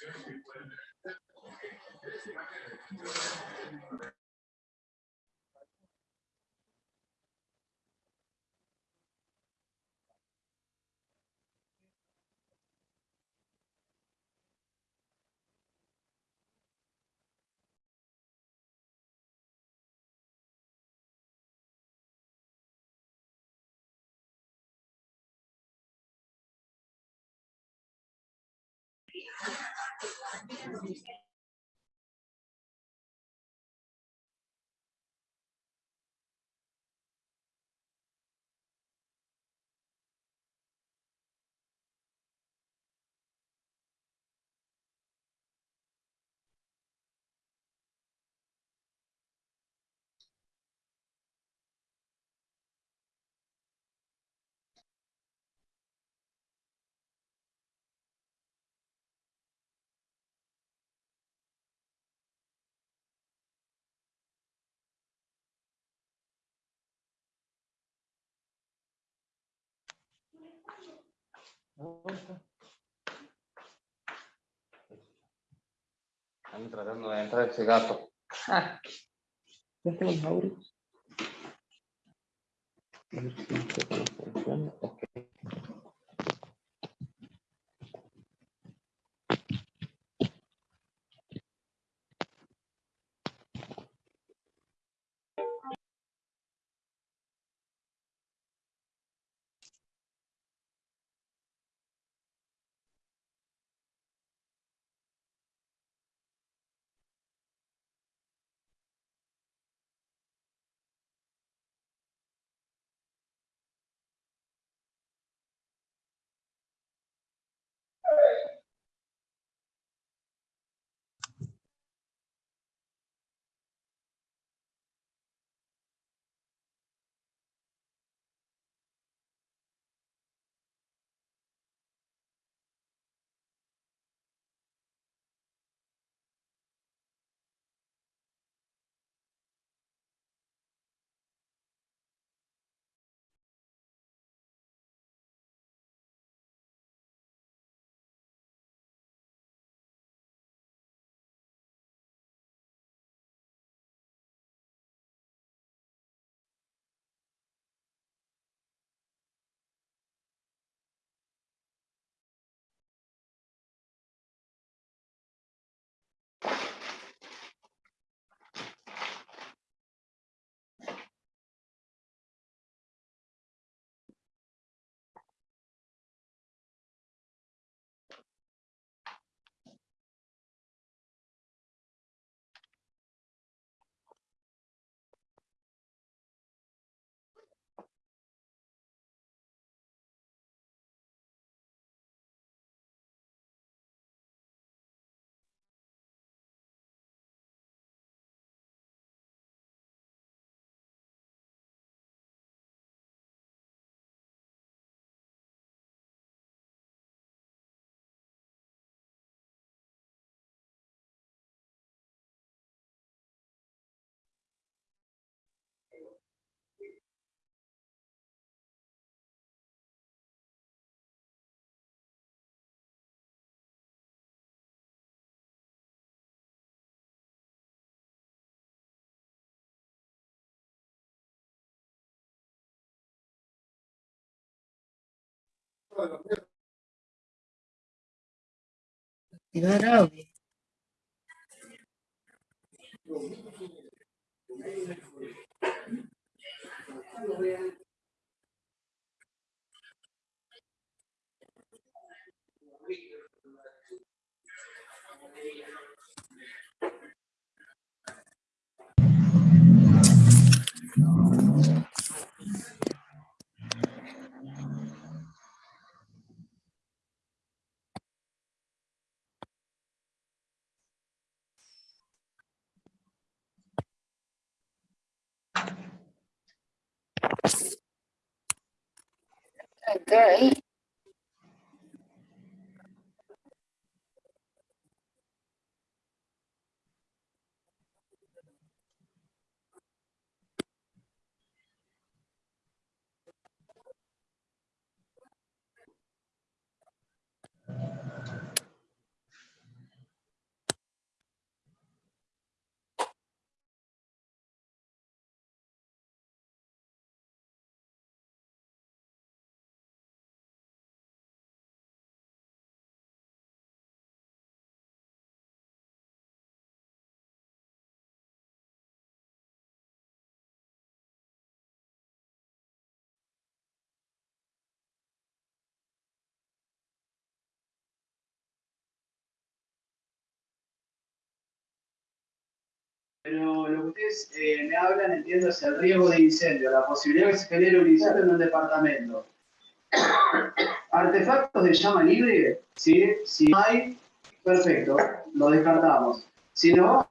Good one. thank Están tratando de entrar ese gato. Ah. Ya tengo los audios. A ver si no funciona. Ok. Grave. Thank you. agree Pero lo que ustedes eh, me hablan, entiendo, es el riesgo de incendio, la posibilidad de que se genere un incendio en un departamento. Artefactos de llama libre, ¿sí? Si hay, perfecto, lo descartamos. Si no,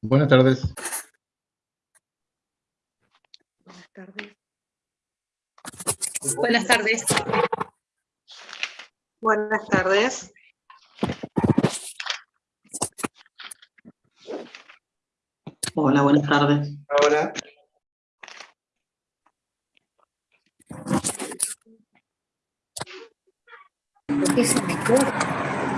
Buenas tardes. Buenas tardes. Buenas tardes. Buenas tardes. Hola, buenas tardes. ahora, ¿Por qué se me corta?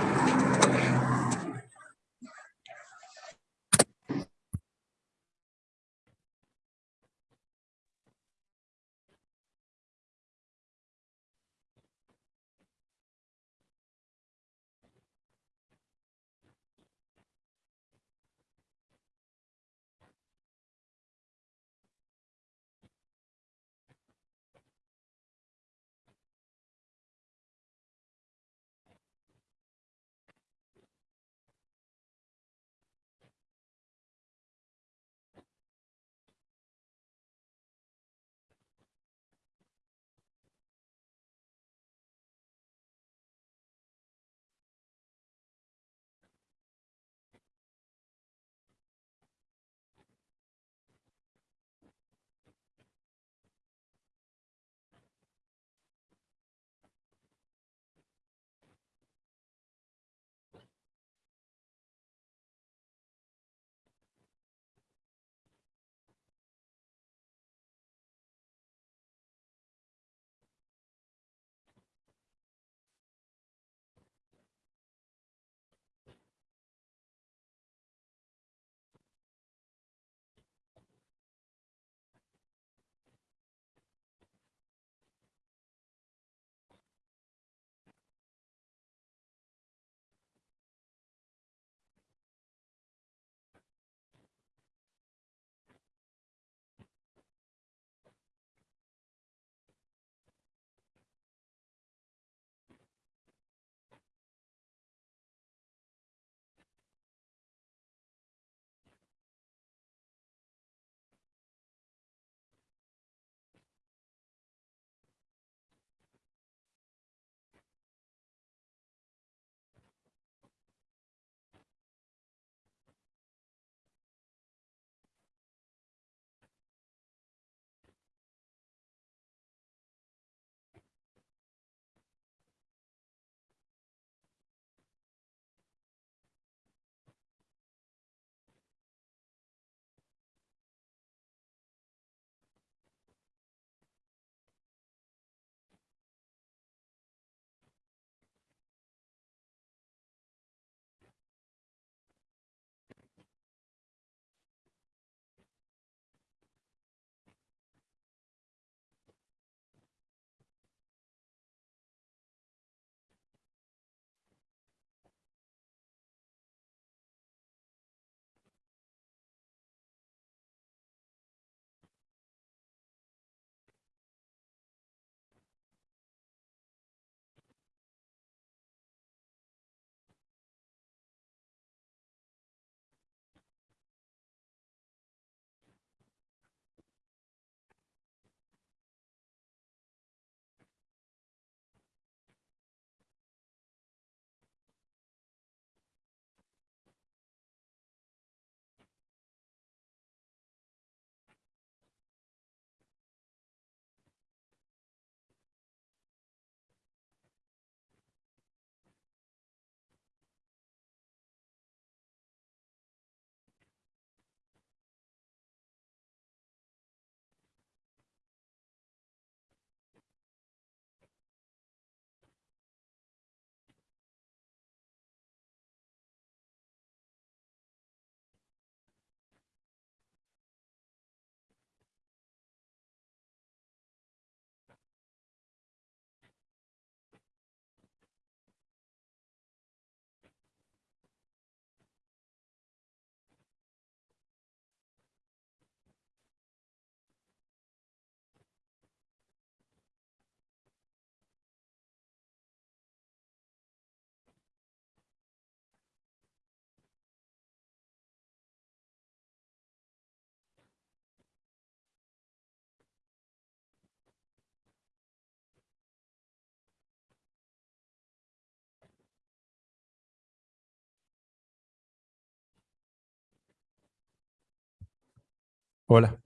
Hola.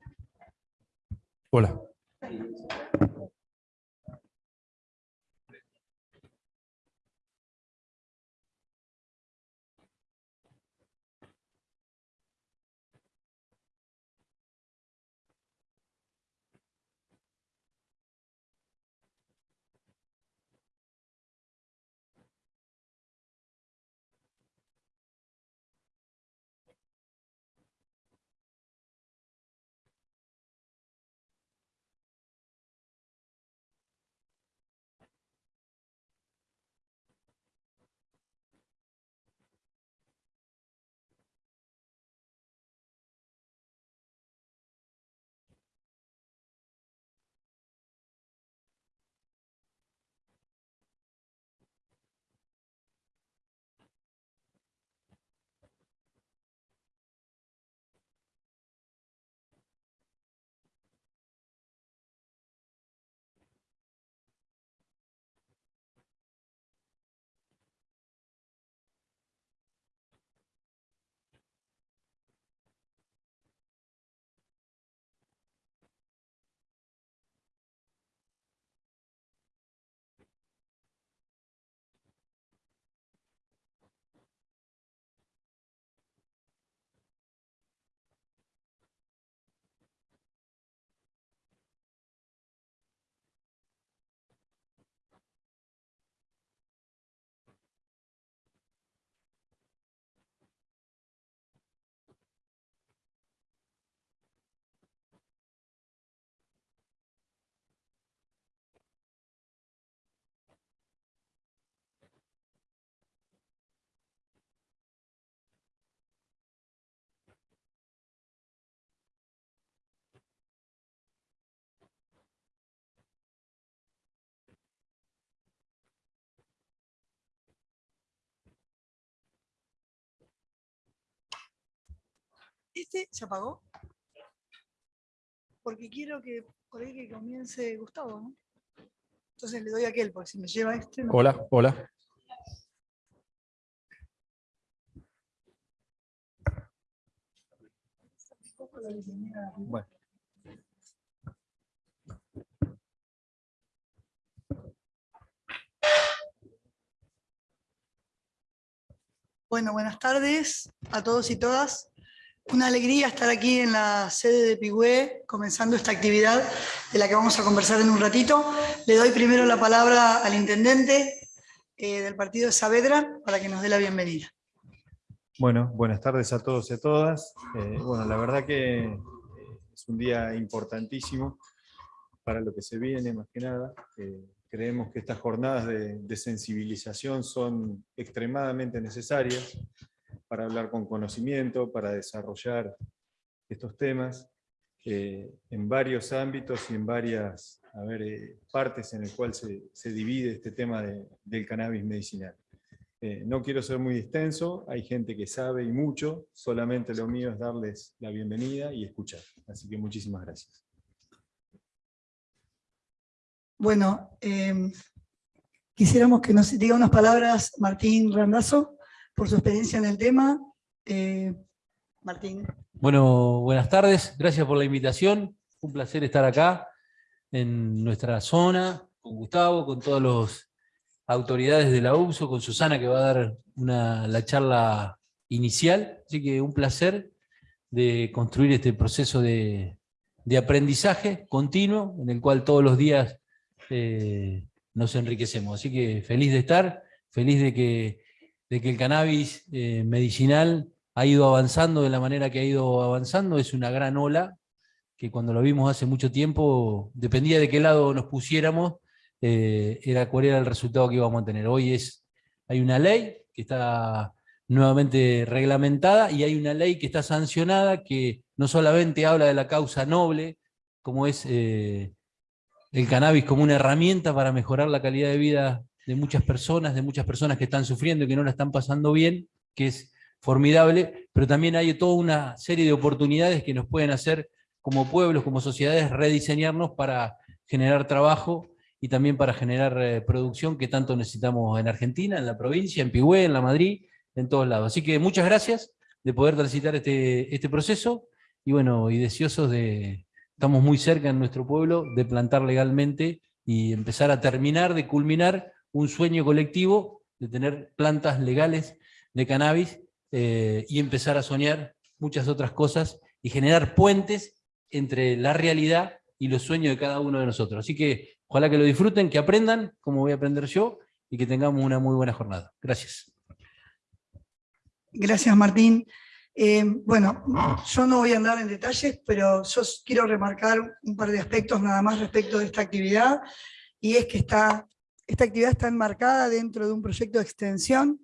Hola. ¿Este se apagó? Porque quiero que por ahí que comience Gustavo, ¿no? Entonces le doy a aquel, porque si me lleva este... no. Hola, hola. Bueno. Bueno, buenas tardes a todos y todas. Una alegría estar aquí en la sede de Pigüé, comenzando esta actividad de la que vamos a conversar en un ratito. Le doy primero la palabra al intendente eh, del partido de Saavedra para que nos dé la bienvenida. Bueno, buenas tardes a todos y a todas. Eh, bueno, la verdad que eh, es un día importantísimo para lo que se viene, más que nada. Creemos que estas jornadas de sensibilización son extremadamente necesarias para hablar con conocimiento, para desarrollar estos temas eh, en varios ámbitos y en varias eh, partes en el cual se, divide este tema de- del cannabis medicinal. Eh, no quiero ser muy extenso, hay gente que sabe y mucho, solamente lo mío es darles la bienvenida y escuchar. Así que muchísimas gracias. Bueno, quisiéramos que nos diga unas palabras Martín Randazo por su experiencia en el tema. Eh, Martín. Bueno, buenas tardes, gracias por la invitación. Un placer estar acá en nuestra zona, con Gustavo, con todas las autoridades de la UBSO, con Susana que va a dar la charla inicial. Así que un placer de construir este proceso de, de aprendizaje continuo, en el cual todos los días eh, nos enriquecemos. Así que feliz de estar, feliz de que, de que el cannabis eh, medicinal ha ido avanzando de la manera que ha ido avanzando, es una gran ola, que cuando lo vimos hace mucho tiempo, dependía de qué lado nos pusiéramos, eh, era cuál era el resultado que íbamos a tener. Hoy es, hay una ley que está nuevamente reglamentada y hay una ley que está sancionada que no solamente habla de la causa noble, como es eh, el cannabis como una herramienta para mejorar la calidad de vida de muchas personas, de muchas personas que están sufriendo y que no la están pasando bien, que es formidable, pero también hay toda una serie de oportunidades que nos pueden hacer como pueblos, como sociedades, rediseñarnos para generar trabajo y también para generar eh, producción que tanto necesitamos en Argentina, en la provincia, en Pigüé, en la Madrid, en todos lados. Así que muchas gracias de poder transitar este, este proceso y bueno, y deseosos de, estamos muy cerca en nuestro pueblo de plantar legalmente y empezar a terminar de culminar un sueño colectivo de tener plantas legales de cannabis eh, y empezar a soñar muchas otras cosas y generar puentes entre la realidad y los sueños de cada uno de nosotros. Así que ojalá que lo disfruten, que aprendan, como voy a aprender yo, y que tengamos una muy buena jornada. Gracias. Gracias, Martín. Eh, bueno, yo no voy a andar en detalles, pero yo quiero remarcar un par de aspectos nada más respecto de esta actividad, y es que está, esta actividad está enmarcada dentro de un proyecto de extensión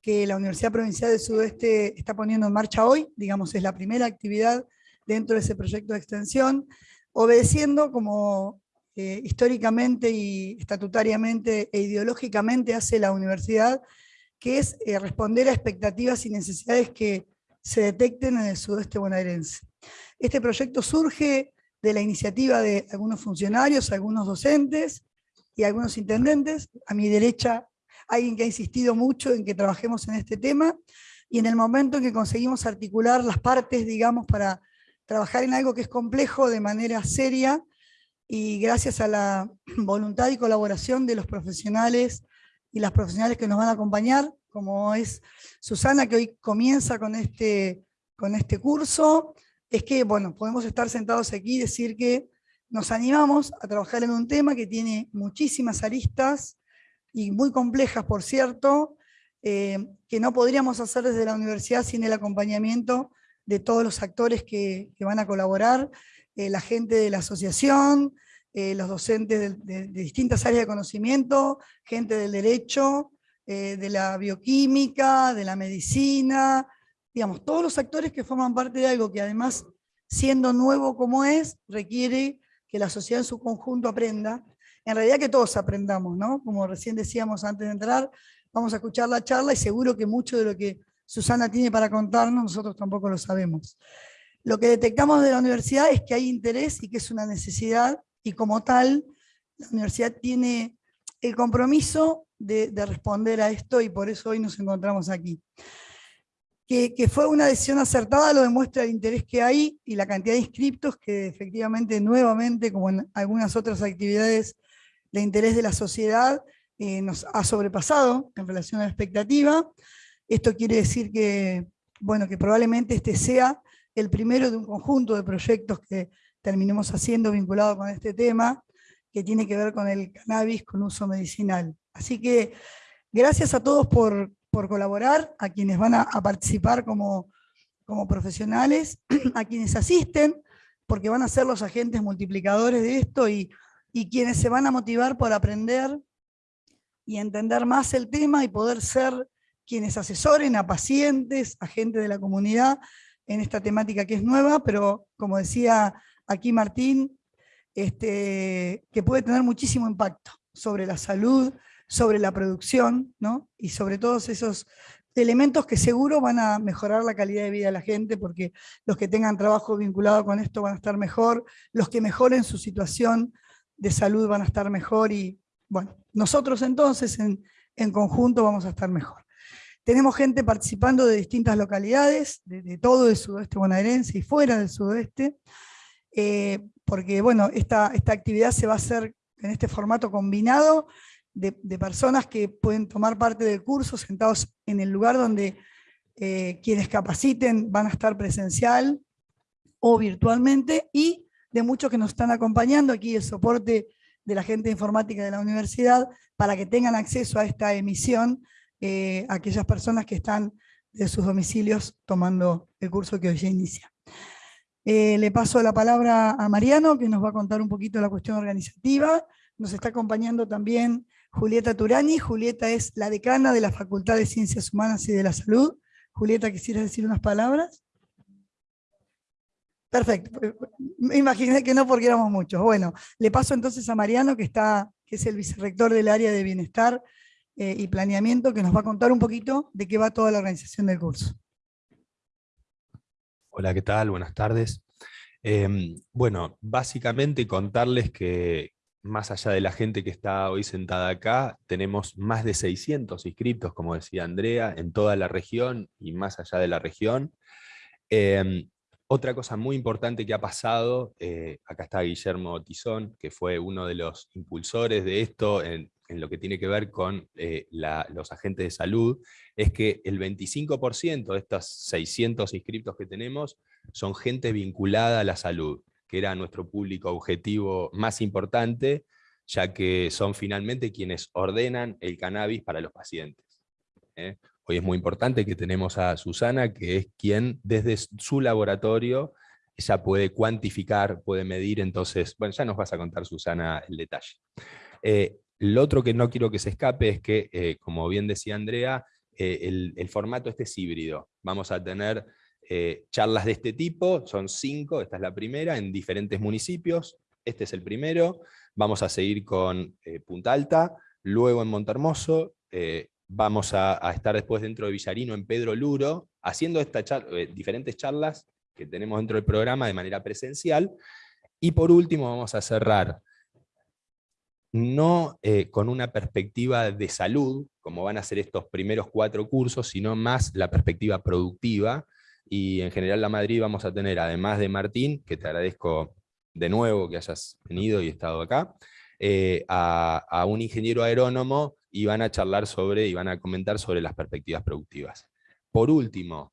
que la Universidad Provincial del Sudeste está poniendo en marcha hoy, digamos, es la primera actividad dentro de ese proyecto de extensión, obedeciendo como eh, históricamente y estatutariamente e ideológicamente hace la universidad, que es eh, responder a expectativas y necesidades que se detecten en el sudeste bonaerense. Este proyecto surge de la iniciativa de algunos funcionarios, algunos docentes y algunos intendentes. A mi derecha, alguien que ha insistido mucho en que trabajemos en este tema, y en el momento en que conseguimos articular las partes, digamos, para trabajar en algo que es complejo de manera seria, y gracias a la voluntad y colaboración de los profesionales y las profesionales que nos van a acompañar, como es Susana, que hoy comienza con este, con este curso, es que, bueno, podemos estar sentados aquí y decir que nos animamos a trabajar en un tema que tiene muchísimas aristas, y muy complejas, por cierto, eh, que no podríamos hacer desde la universidad sin el acompañamiento de todos los actores que, van a colaborar, eh, la gente de la asociación, eh, los docentes de, distintas áreas de conocimiento, gente del derecho, de la bioquímica, de la medicina, digamos, todos los actores que forman parte de algo que además, siendo nuevo como es, requiere que la sociedad en su conjunto aprenda, en realidad que todos aprendamos, ¿no? Como recién decíamos antes de entrar, vamos a escuchar la charla y seguro que mucho de lo que Susana tiene para contarnos, nosotros tampoco lo sabemos. Lo que detectamos de la universidad es que hay interés y que es una necesidad y como tal, la universidad tiene el compromiso de, responder a esto y por eso hoy nos encontramos aquí. Que, fue una decisión acertada lo demuestra el interés que hay y la cantidad de inscriptos que efectivamente nuevamente, como en algunas otras actividades de interés de la sociedad, eh, nos ha sobrepasado en relación a la expectativa. Esto quiere decir que, bueno, que probablemente este sea el primero de un conjunto de proyectos que terminemos haciendo vinculado con este tema, que tiene que ver con el cannabis con uso medicinal. Así que gracias a todos por, colaborar, a quienes van a, participar como, como profesionales, a quienes asisten, porque van a ser los agentes multiplicadores de esto y, y quienes se van a motivar por aprender y entender más el tema y poder ser quienes asesoren a pacientes, a gente de la comunidad en esta temática que es nueva, pero como decía aquí Martín, este, que puede tener muchísimo impacto sobre la salud, sobre la producción, ¿no? y sobre todos esos elementos que seguro van a mejorar la calidad de vida de la gente, porque los que tengan trabajo vinculado con esto van a estar mejor, los que mejoren su situación de salud van a estar mejor, y bueno, nosotros entonces en, conjunto vamos a estar mejor. Tenemos gente participando de distintas localidades, de, de todo el sudoeste bonaerense y fuera del sudoeste, eh, porque bueno, esta, esta actividad se va a hacer en este formato combinado de, personas que pueden tomar parte del curso sentados en el lugar donde eh, quienes capaciten van a estar presencial o virtualmente, y de muchos que nos están acompañando, aquí el soporte de la gente de informática de la universidad, para que tengan acceso a esta emisión eh, aquellas personas que están de sus domicilios tomando el curso que hoy se inicia. Eh, le paso la palabra a Mariano, que nos va a contar un poquito la cuestión organizativa. Nos está acompañando también Julieta Turani. Julieta es la decana de la Facultad de Ciencias Humanas y de la Salud. Julieta, ¿quisieras decir unas palabras? Perfecto. Me imaginé que no porque éramos muchos. Bueno, le paso entonces a Mariano, que, está, que es el vicerrector del área de bienestar eh, y planeamiento, que nos va a contar un poquito de qué va toda la organización del curso. Hola, ¿qué tal? Buenas tardes. Em, bueno, básicamente contarles que más allá de la gente que está hoy sentada acá, tenemos más de 600 inscritos, como decía Andrea, en toda la región y más allá de la región. Em, otra cosa muy importante que ha pasado, eh, acá está Guillermo Tizón, que fue uno de los impulsores de esto en, lo que tiene que ver con eh, los agentes de salud, es que el 25% de estos 600 inscriptos que tenemos son gente vinculada a la salud, que era nuestro público objetivo más importante, ya que son finalmente quienes ordenan el cannabis para los pacientes. ¿eh? Hoy es muy importante que tenemos a Susana, que es quien desde su laboratorio ella puede cuantificar, puede medir, entonces, bueno, ya nos vas a contar Susana el detalle. Eh, lo otro que no quiero que se escape es que, eh, como bien decía Andrea, eh, el, el formato este es híbrido. Vamos a tener eh, charlas de este tipo, son cinco, esta es la primera, en diferentes municipios, este es el primero, vamos a seguir con eh, Punta Alta, luego en Montermoso, eh, vamos a, estar después dentro de Villarino en Pedro Luro, haciendo esta eh, diferentes charlas que tenemos dentro del programa de manera presencial, y por último vamos a cerrar no con una perspectiva de salud, como van a ser estos primeros cuatro cursos, sino más la perspectiva productiva, y en general la Madrid vamos a tener, además de Martín, que te agradezco de nuevo que hayas venido y estado acá, eh, a, un ingeniero aerónomo y van a charlar sobre, y van a comentar sobre las perspectivas productivas. Por último,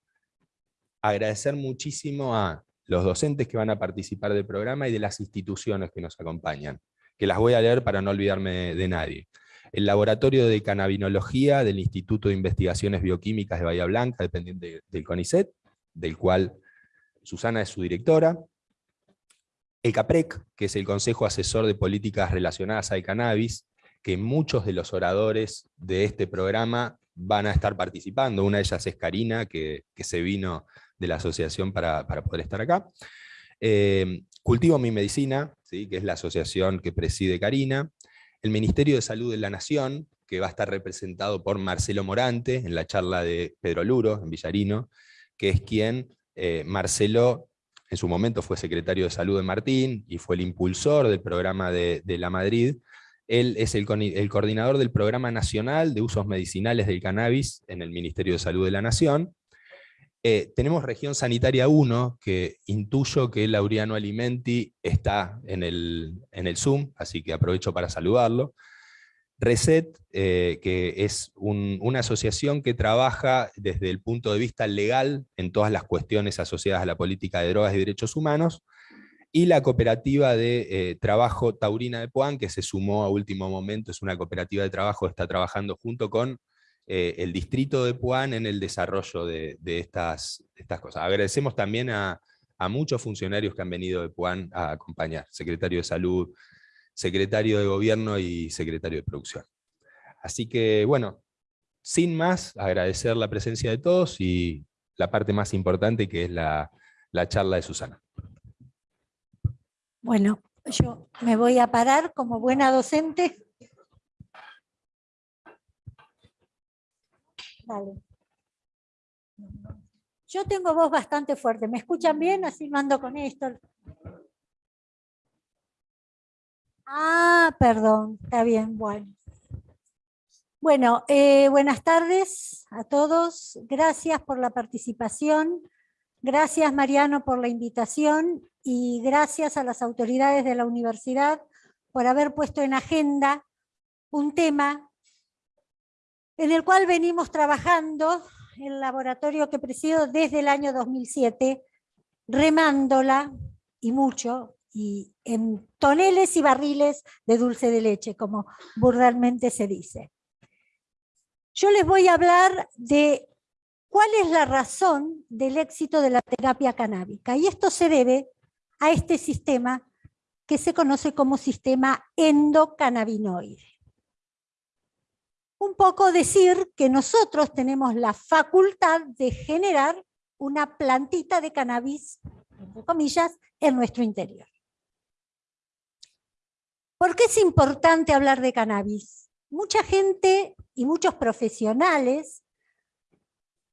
agradecer muchísimo a los docentes que van a participar del programa y de las instituciones que nos acompañan, que las voy a leer para no olvidarme de nadie. El Laboratorio de Cannabinología del Instituto de Investigaciones Bioquímicas de Bahía Blanca, dependiente del CONICET, del cual Susana es su directora. El CAPREC, que es el Consejo Asesor de Políticas Relacionadas al Cannabis, que muchos de los oradores de este programa van a estar participando. Una de ellas es Karina, que, que se vino de la asociación para, para poder estar acá. Eh, Cultivo Mi Medicina, ¿sí? que es la asociación que preside Karina. El Ministerio de Salud de la Nación, que va a estar representado por Marcelo Morante, en la charla de Pedro Luro, en Villarino, que es quien, eh, Marcelo, en su momento fue secretario de Salud de Martín, y fue el impulsor del programa de, de La Madrid, él es el, coordinador del Programa Nacional de Usos Medicinales del Cannabis en el Ministerio de Salud de la Nación. Eh, tenemos región sanitaria 1, que intuyo que Laureano Alimenti está en el, en el Zoom, así que aprovecho para saludarlo. Reset, eh, que es un- una asociación que trabaja desde el punto de vista legal en todas las cuestiones asociadas a la política de drogas y derechos humanos, y la cooperativa de eh, trabajo Taurina de Puan, que se sumó a último momento, es una cooperativa de trabajo que está trabajando junto con eh, el distrito de Puan en el desarrollo de, estas cosas. Agradecemos también a, a muchos funcionarios que han venido de Puan a acompañar, secretario de Salud, secretario de Gobierno y secretario de Producción. Así que, bueno, sin más, agradecer la presencia de todos y la parte más importante que es la, la charla de Susana. Bueno, yo me voy a parar como buena docente. Yo tengo voz bastante fuerte. ¿Me escuchan bien? Así no ando con esto. Ah, perdón. Está bien, bueno. Bueno, eh, buenas tardes a todos. Gracias por la participación. Gracias, Mariano, por la invitación y gracias a las autoridades de la universidad por haber puesto en agenda un tema en el cual venimos trabajando el laboratorio que presido desde el año 2007, remándola y mucho, y en toneles y barriles de dulce de leche, como vulgarmente se dice. Yo les voy a hablar de cuál es la razón del éxito de la terapia canábica, y esto se debe a este sistema que se conoce como sistema endocannabinoide. Un poco decir que nosotros tenemos la facultad de generar una plantita de cannabis, entre comillas, en nuestro interior. ¿Por qué es importante hablar de cannabis? Mucha gente y muchos profesionales,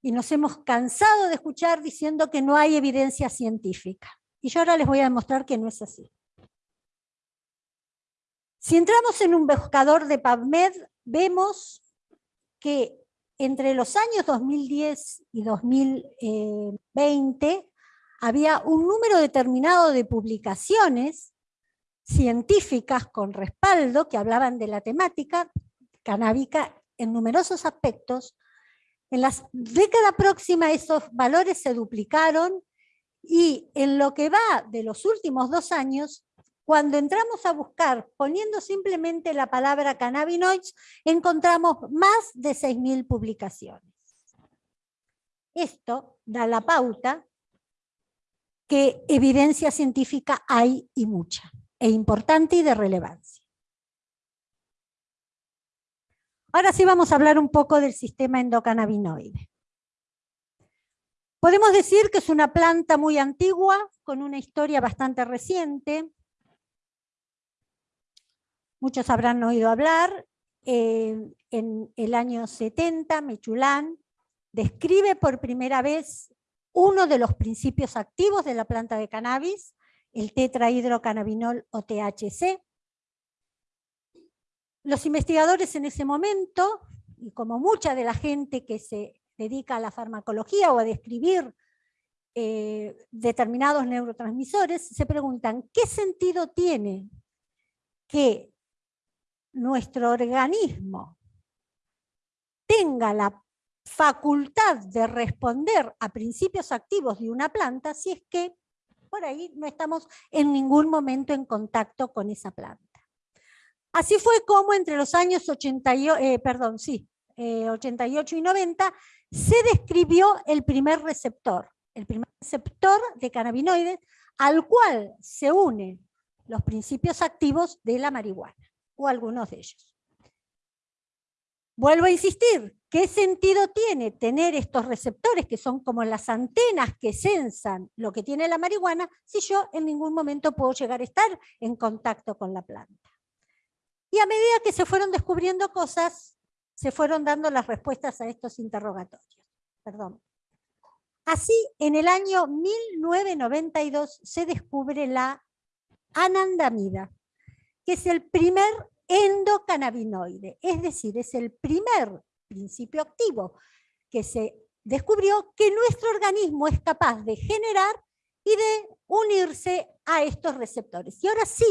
y nos hemos cansado de escuchar diciendo que no hay evidencia científica. Y yo ahora les voy a demostrar que no es así. Si entramos en un buscador de PubMed, vemos que entre los años 2010 y 2020 había un número determinado de publicaciones científicas con respaldo que hablaban de la temática canábica en numerosos aspectos. En la década próxima esos valores se duplicaron y en lo que va de los últimos dos años, cuando entramos a buscar poniendo simplemente la palabra cannabinoids, encontramos más de 6.000 publicaciones. Esto da la pauta que evidencia científica hay y mucha, e importante y de relevancia. Ahora sí vamos a hablar un poco del sistema endocannabinoide. Podemos decir que es una planta muy antigua, con una historia bastante reciente. Muchos habrán oído hablar. eh, en el año 70, Mechulán describe por primera vez uno de los principios activos de la planta de cannabis, el tetrahidrocannabinol o THC. Los investigadores en ese momento, y como mucha de la gente que se dedica a la farmacología o a describir eh, determinados neurotransmisores, se preguntan, ¿qué sentido tiene que nuestro organismo tenga la facultad de responder a principios activos de una planta si es que por ahí no estamos en ningún momento en contacto con esa planta. Así fue como entre los años 88, eh, perdón, sí, eh, 88 y 90 se describió el primer receptor, el primer receptor de cannabinoides al cual se unen los principios activos de la marihuana, o algunos de ellos. Vuelvo a insistir, ¿qué sentido tiene tener estos receptores que son como las antenas que sensan lo que tiene la marihuana si yo en ningún momento puedo llegar a estar en contacto con la planta? Y a medida que se fueron descubriendo cosas, se fueron dando las respuestas a estos interrogatorios. Perdón. Así, en el año 1992 se descubre la anandamida, que es el primer endocannabinoide, es decir, es el primer principio activo que se descubrió que nuestro organismo es capaz de generar y de unirse a estos receptores. Y ahora sí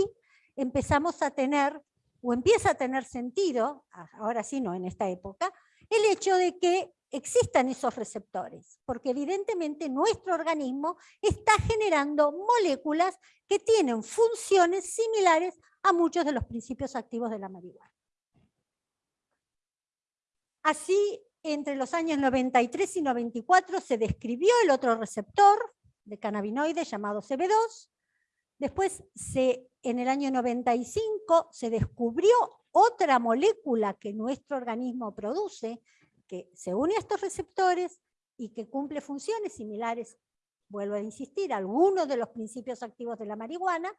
empezamos a tener, o empieza a tener sentido, ahora sí no en esta época, el hecho de que existan esos receptores, porque evidentemente nuestro organismo está generando moléculas que tienen funciones similares a muchos de los principios activos de la marihuana. Así, entre los años 93 y 94 se describió el otro receptor de cannabinoide llamado CB2. Después, en el año 95, se descubrió otra molécula que nuestro organismo produce, que se une a estos receptores y que cumple funciones similares, vuelvo a insistir, a algunos de los principios activos de la marihuana,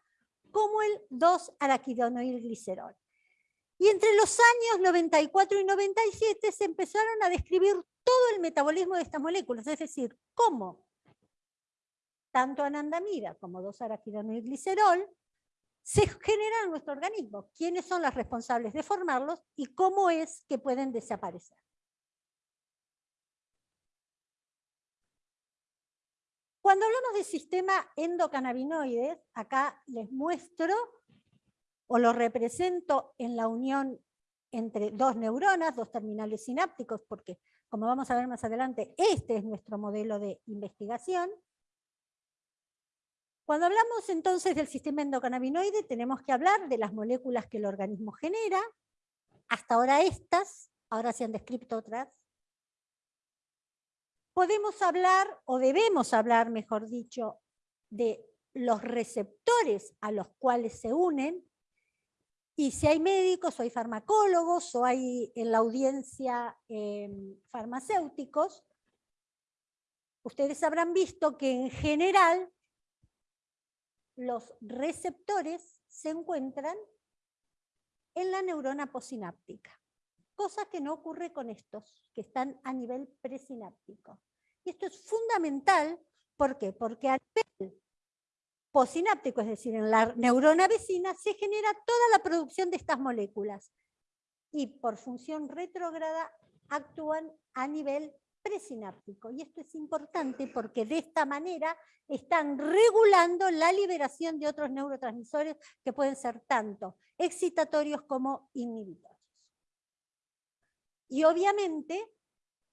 como el 2-araquidonoilglicerol. Y entre los años 94 y 97 se empezaron a describir todo el metabolismo de estas moléculas, es decir, cómo tanto anandamida como 2-araquidonoilglicerol se generan en nuestro organismo, quiénes son los responsables de formarlos y cómo es que pueden desaparecer. Cuando hablamos del sistema endocannabinoides, acá les muestro o lo represento en la unión entre dos neuronas, dos terminales sinápticos, porque como vamos a ver más adelante, este es nuestro modelo de investigación. Cuando hablamos entonces del sistema endocannabinoide, tenemos que hablar de las moléculas que el organismo genera, hasta ahora estas, ahora se han descrito otras, podemos hablar, o debemos hablar, mejor dicho, de los receptores a los cuales se unen, y si hay médicos o hay farmacólogos o hay en la audiencia eh, farmacéuticos, ustedes habrán visto que en general los receptores se encuentran en la neurona posináptica cosa que no ocurre con estos, que están a nivel presináptico. Y esto es fundamental, ¿por qué? Porque a nivel posináptico, es decir, en la neurona vecina, se genera toda la producción de estas moléculas. Y por función retrógrada actúan a nivel presináptico. Y esto es importante porque de esta manera están regulando la liberación de otros neurotransmisores que pueden ser tanto excitatorios como inhibitorios. Y obviamente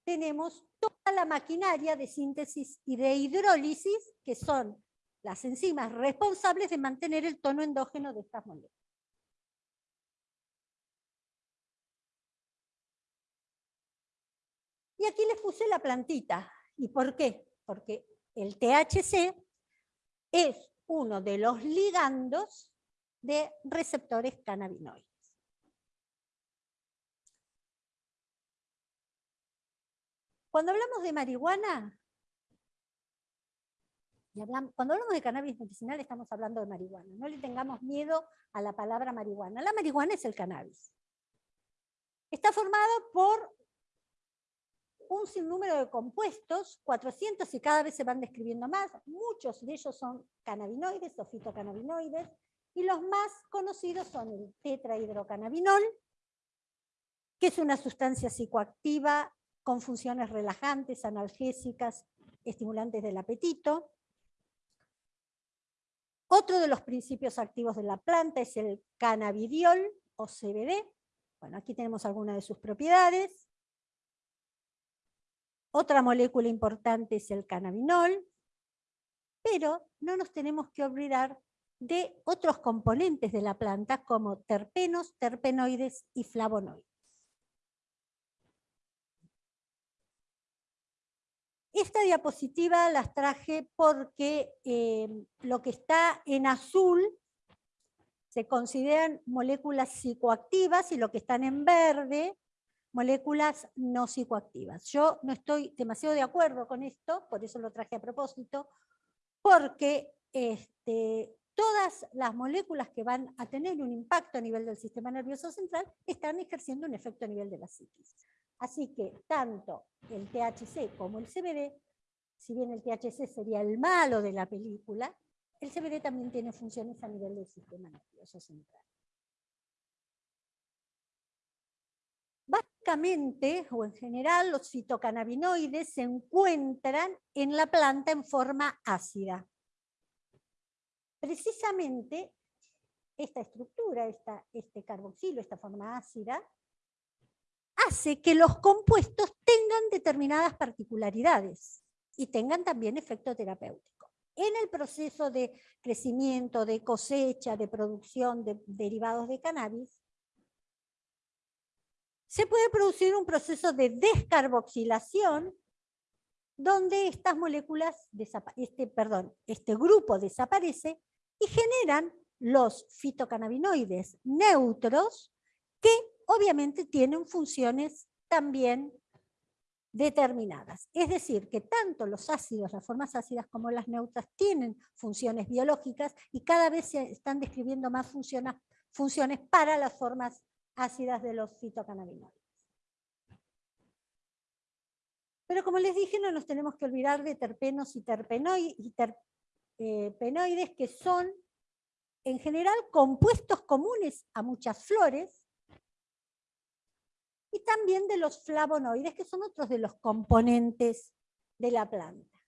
tenemos toda la maquinaria de síntesis y de hidrólisis, que son las enzimas responsables de mantener el tono endógeno de estas moléculas. Y aquí les puse la plantita. ¿Y por qué? Porque el THC es uno de los ligandos de receptores cannabinoides. Cuando hablamos de marihuana, cuando hablamos de cannabis medicinal estamos hablando de marihuana. No le tengamos miedo a la palabra marihuana. La marihuana es el cannabis. Está formado por un sinnúmero de compuestos, 400 y cada vez se van describiendo más. Muchos de ellos son cannabinoides o fitocannabinoides. Y los más conocidos son el tetrahidrocannabinol, que es una sustancia psicoactiva con funciones relajantes, analgésicas, estimulantes del apetito. Otro de los principios activos de la planta es el cannabidiol o CBD. Bueno, aquí tenemos algunas de sus propiedades. Otra molécula importante es el cannabinol, pero no nos tenemos que olvidar de otros componentes de la planta como terpenos, terpenoides y flavonoides. Esta diapositiva las traje porque eh, lo que está en azul se consideran moléculas psicoactivas y lo que están en verde, moléculas no psicoactivas. Yo no estoy demasiado de acuerdo con esto, por eso lo traje a propósito, porque este, todas las moléculas que van a tener un impacto a nivel del sistema nervioso central están ejerciendo un efecto a nivel de la psiquis. Así que tanto el THC como el CBD, si bien el THC sería el malo de la película, el CBD también tiene funciones a nivel del sistema nervioso central. Básicamente, o en general, los fitocannabinoides se encuentran en la planta en forma ácida. Precisamente esta estructura, este carboxilo, esta forma ácida, hace que los compuestos tengan determinadas particularidades y tengan también efecto terapéutico. En el proceso de crecimiento, de cosecha, de producción de derivados de cannabis, se puede producir un proceso de descarboxilación donde estas moléculas, este, perdón, este grupo desaparece y generan los fitocannabinoides neutros que obviamente tienen funciones también determinadas. Es decir, que tanto los ácidos, las formas ácidas como las neutras tienen funciones biológicas y cada vez se están describiendo más funciones, para las formas ácidas de los fitocannabinoides. Pero como les dije, no nos tenemos que olvidar de terpenos y terpenoides, eh, que son en general compuestos comunes a muchas flores y también de los flavonoides, que son otros de los componentes de la planta.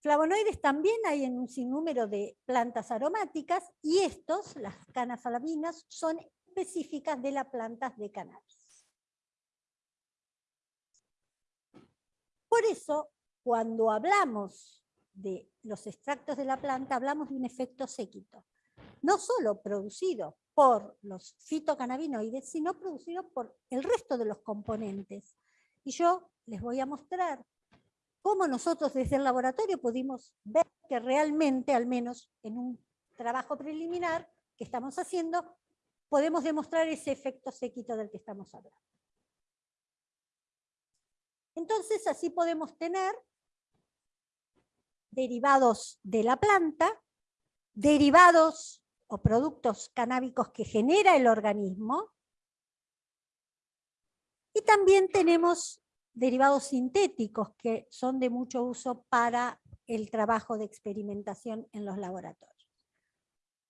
Flavonoides también hay en un sinnúmero de plantas aromáticas y estos, las canafalabinas, son específicas de las plantas de cannabis. Por eso, cuando hablamos de los extractos de la planta, hablamos de un efecto séquito, no solo producido por los fitocannabinoides, sino producidos por el resto de los componentes. Y yo les voy a mostrar cómo nosotros desde el laboratorio pudimos ver que realmente, al menos en un trabajo preliminar que estamos haciendo, podemos demostrar ese efecto séquito del que estamos hablando. Entonces así podemos tener derivados de la planta, derivados o productos canábicos que genera el organismo. Y también tenemos derivados sintéticos que son de mucho uso para el trabajo de experimentación en los laboratorios.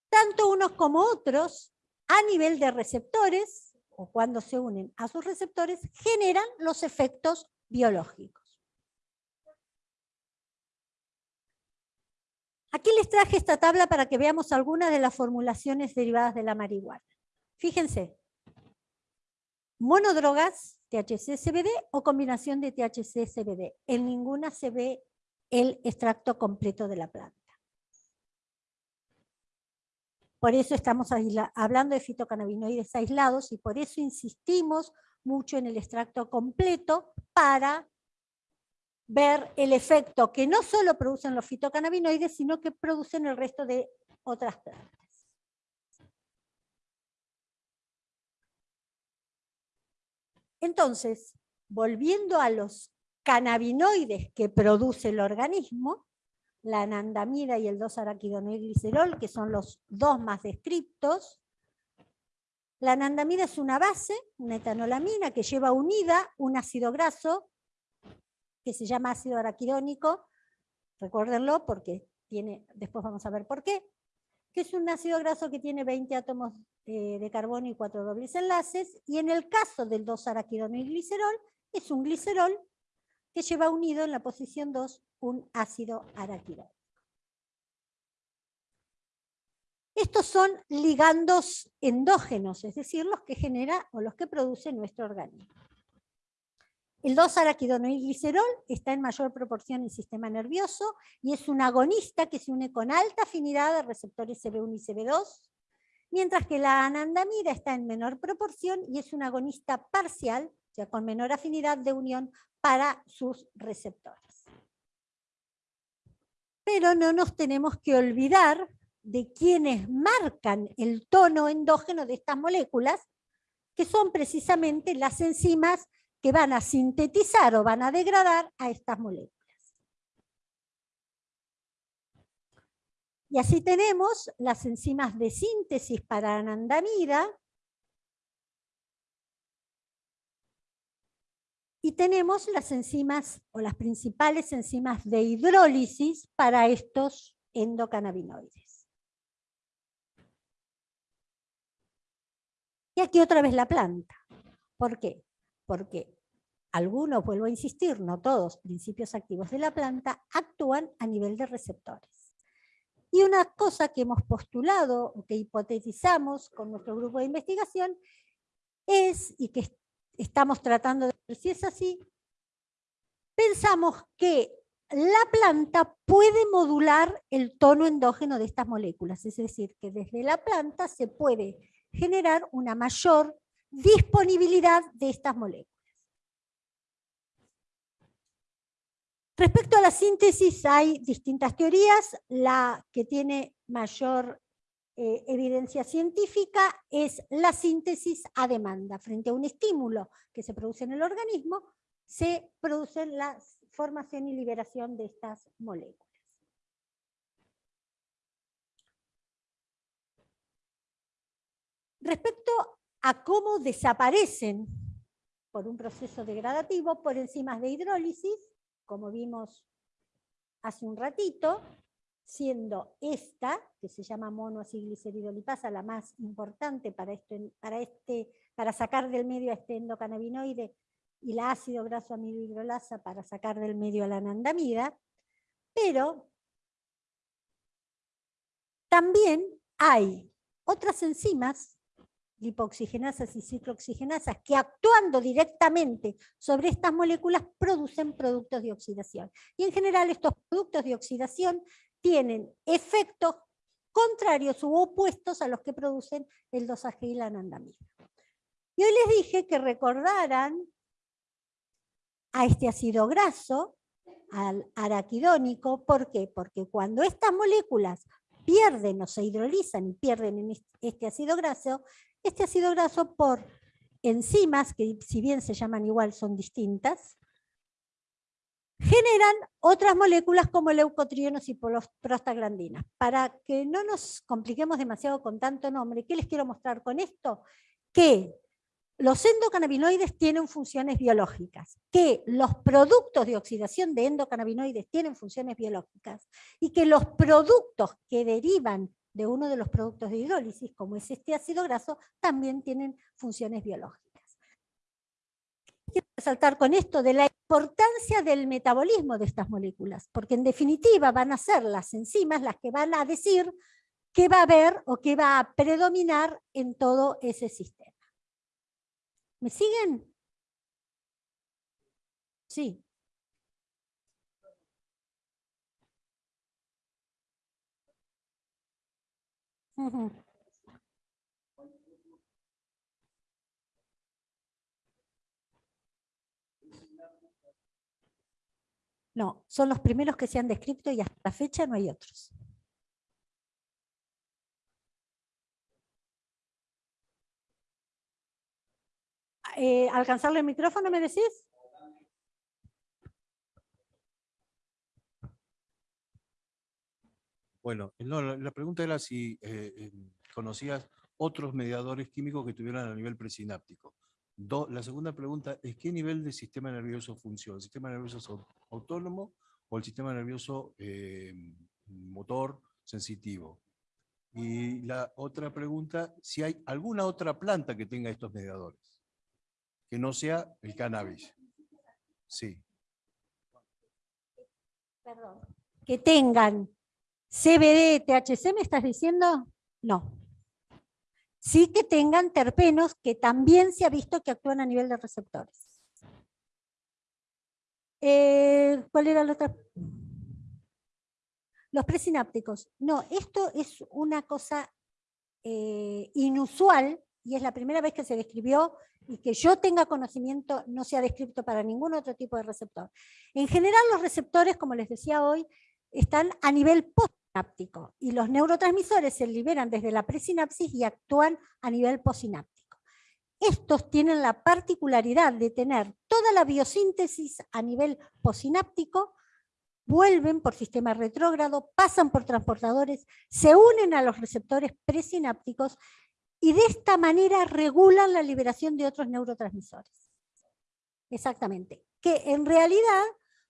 Tanto unos como otros, a nivel de receptores, o cuando se unen a sus receptores, generan los efectos biológicos. Aquí les traje esta tabla para que veamos algunas de las formulaciones derivadas de la marihuana. Fíjense, monodrogas, THC-CBD o combinación de THC-CBD. En ninguna se ve el extracto completo de la planta. Por eso estamos hablando de fitocannabinoides aislados y por eso insistimos mucho en el extracto completo para ver el efecto que no solo producen los fitocannabinoides, sino que producen el resto de otras plantas. Entonces, volviendo a los cannabinoides que produce el organismo, la anandamida y el 2-araquidonoilglicerol, que son los dos más descriptos. La anandamida es una base, una etanolamina, que lleva unida un ácido graso, que se llama ácido araquidónico, recuérdenlo porque tiene, después vamos a ver por qué, que es un ácido graso que tiene 20 átomos eh, de carbono y 4 dobles enlaces, y en el caso del 2-araquidonoilglicerol, es un glicerol que lleva unido en la posición 2 un ácido araquidónico. Estos son ligandos endógenos, es decir, los que genera o los que produce nuestro organismo. El 2-araquidonoilglicerol está en mayor proporción en el sistema nervioso y es un agonista que se une con alta afinidad a receptores CB1 y CB2, mientras que la anandamida está en menor proporción y es un agonista parcial, o sea, con menor afinidad de unión para sus receptores. Pero no nos tenemos que olvidar de quienes marcan el tono endógeno de estas moléculas, que son precisamente las enzimas que van a sintetizar o van a degradar a estas moléculas. Y así tenemos las enzimas de síntesis para anandamida, y tenemos las enzimas o las principales enzimas de hidrólisis para estos endocannabinoides. Y aquí otra vez la planta. ¿Por qué? Porque algunos, vuelvo a insistir, no todos, principios activos de la planta, actúan a nivel de receptores. Y una cosa que hemos postulado o que hipotetizamos con nuestro grupo de investigación es, y que estamos tratando de ver si es así, pensamos que la planta puede modular el tono endógeno de estas moléculas, es decir, que desde la planta se puede generar una mayor disponibilidad de estas moléculas. Respecto a la síntesis hay distintas teorías, la que tiene mayor eh, evidencia científica es la síntesis a demanda. Frente a un estímulo que se produce en el organismo, se produce la formación y liberación de estas moléculas. Respecto a cómo desaparecen por un proceso degradativo por enzimas de hidrólisis, como vimos hace un ratito, siendo esta, que se llama monoacilgliceridolipasa, la más importante para, esto, para, este, para sacar del medio a este endocannabinoide, y la ácido graso amidohidrolasa para sacar del medio a la anandamida, pero también hay otras enzimas lipoxigenasas y ciclooxigenasas que actuando directamente sobre estas moléculas producen productos de oxidación. Y en general estos productos de oxidación tienen efectos contrarios u opuestos a los que producen el dosaje y la anandamida. Y hoy les dije que recordaran a este ácido graso, al araquidónico, ¿por qué? Porque cuando estas moléculas pierden o se hidrolizan y pierden este ácido graso, este ácido graso por enzimas, que si bien se llaman igual son distintas, generan otras moléculas como leucotrienos y prostaglandinas. Para que no nos compliquemos demasiado con tanto nombre, ¿qué les quiero mostrar con esto? Que los endocannabinoides tienen funciones biológicas, que los productos de oxidación de endocannabinoides tienen funciones biológicas y que los productos que derivan de uno de los productos de hidrólisis, como es este ácido graso, también tienen funciones biológicas. Quiero resaltar con esto de la importancia del metabolismo de estas moléculas, porque en definitiva van a ser las enzimas las que van a decir qué va a haber o qué va a predominar en todo ese sistema. ¿Me siguen? Sí. No, son los primeros que se han descrito y hasta la fecha no hay otros. Eh, ¿Alcanzarle el micrófono, me decís? Bueno, no, la, pregunta era si eh, eh, conocías otros mediadores químicos que tuvieran a nivel presináptico. Do- la segunda pregunta es ¿qué nivel de sistema nervioso funciona? ¿El sistema nervioso autónomo o el sistema nervioso eh, motor sensitivo? Y la otra pregunta, si hay alguna otra planta que tenga estos mediadores, que no sea el cannabis. Sí. Perdón. Que tengan CBD, THC, ¿me estás diciendo? No. Sí que tengan terpenos que también se ha visto que actúan a nivel de receptores. Eh, ¿Cuál era la otra? Los presinápticos. No, esto es una cosa eh, inusual y es la primera vez que se describió y que yo tenga conocimiento no se ha descrito para ningún otro tipo de receptor. En general los receptores, como les decía hoy, están a nivel y los neurotransmisores se liberan desde la presinapsis y actúan a nivel postsináptico. Estos tienen la particularidad de tener toda la biosíntesis a nivel postsináptico, vuelven por sistema retrógrado, pasan por transportadores, se unen a los receptores presinápticos y de esta manera regulan la liberación de otros neurotransmisores. Exactamente. Que en realidad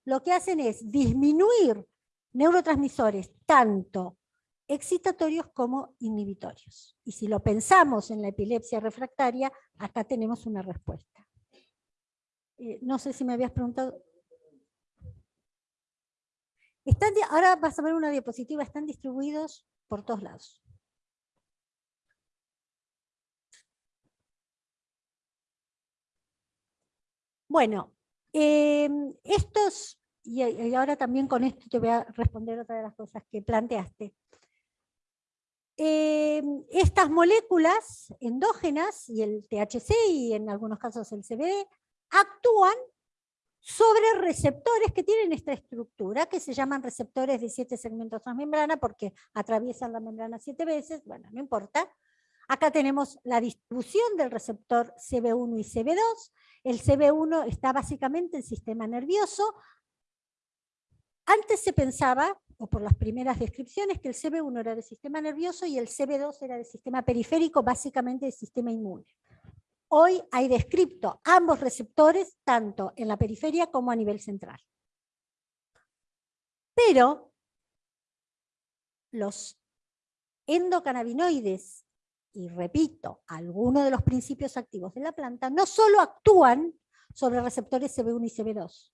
lo que hacen es disminuir neurotransmisores tanto excitatorios como inhibitorios. Y si lo pensamos en la epilepsia refractaria, acá tenemos una respuesta. Eh, no sé si me habías preguntado. Están ahora vas a ver una diapositiva, están distribuidos por todos lados. Bueno, em, estos, y, ahora también con esto te voy a responder otra de las cosas que planteaste. Em, estas moléculas endógenas, y el THC y en algunos casos el CBD, actúan sobre receptores que tienen esta estructura, que se llaman receptores de siete segmentos transmembrana, porque atraviesan la membrana siete veces, bueno, no importa. Acá tenemos la distribución del receptor CB1 y CB2. El CB1 está básicamente en sistema nervioso. Antes se pensaba, o por las primeras descripciones, que el CB1 era del sistema nervioso y el CB2 era del sistema periférico, básicamente del sistema inmune. Hoy hay descripto ambos receptores, tanto en la periferia como a nivel central. Pero los endocannabinoides, y repito, algunos de los principios activos de la planta, no solo actúan sobre receptores CB1 y CB2,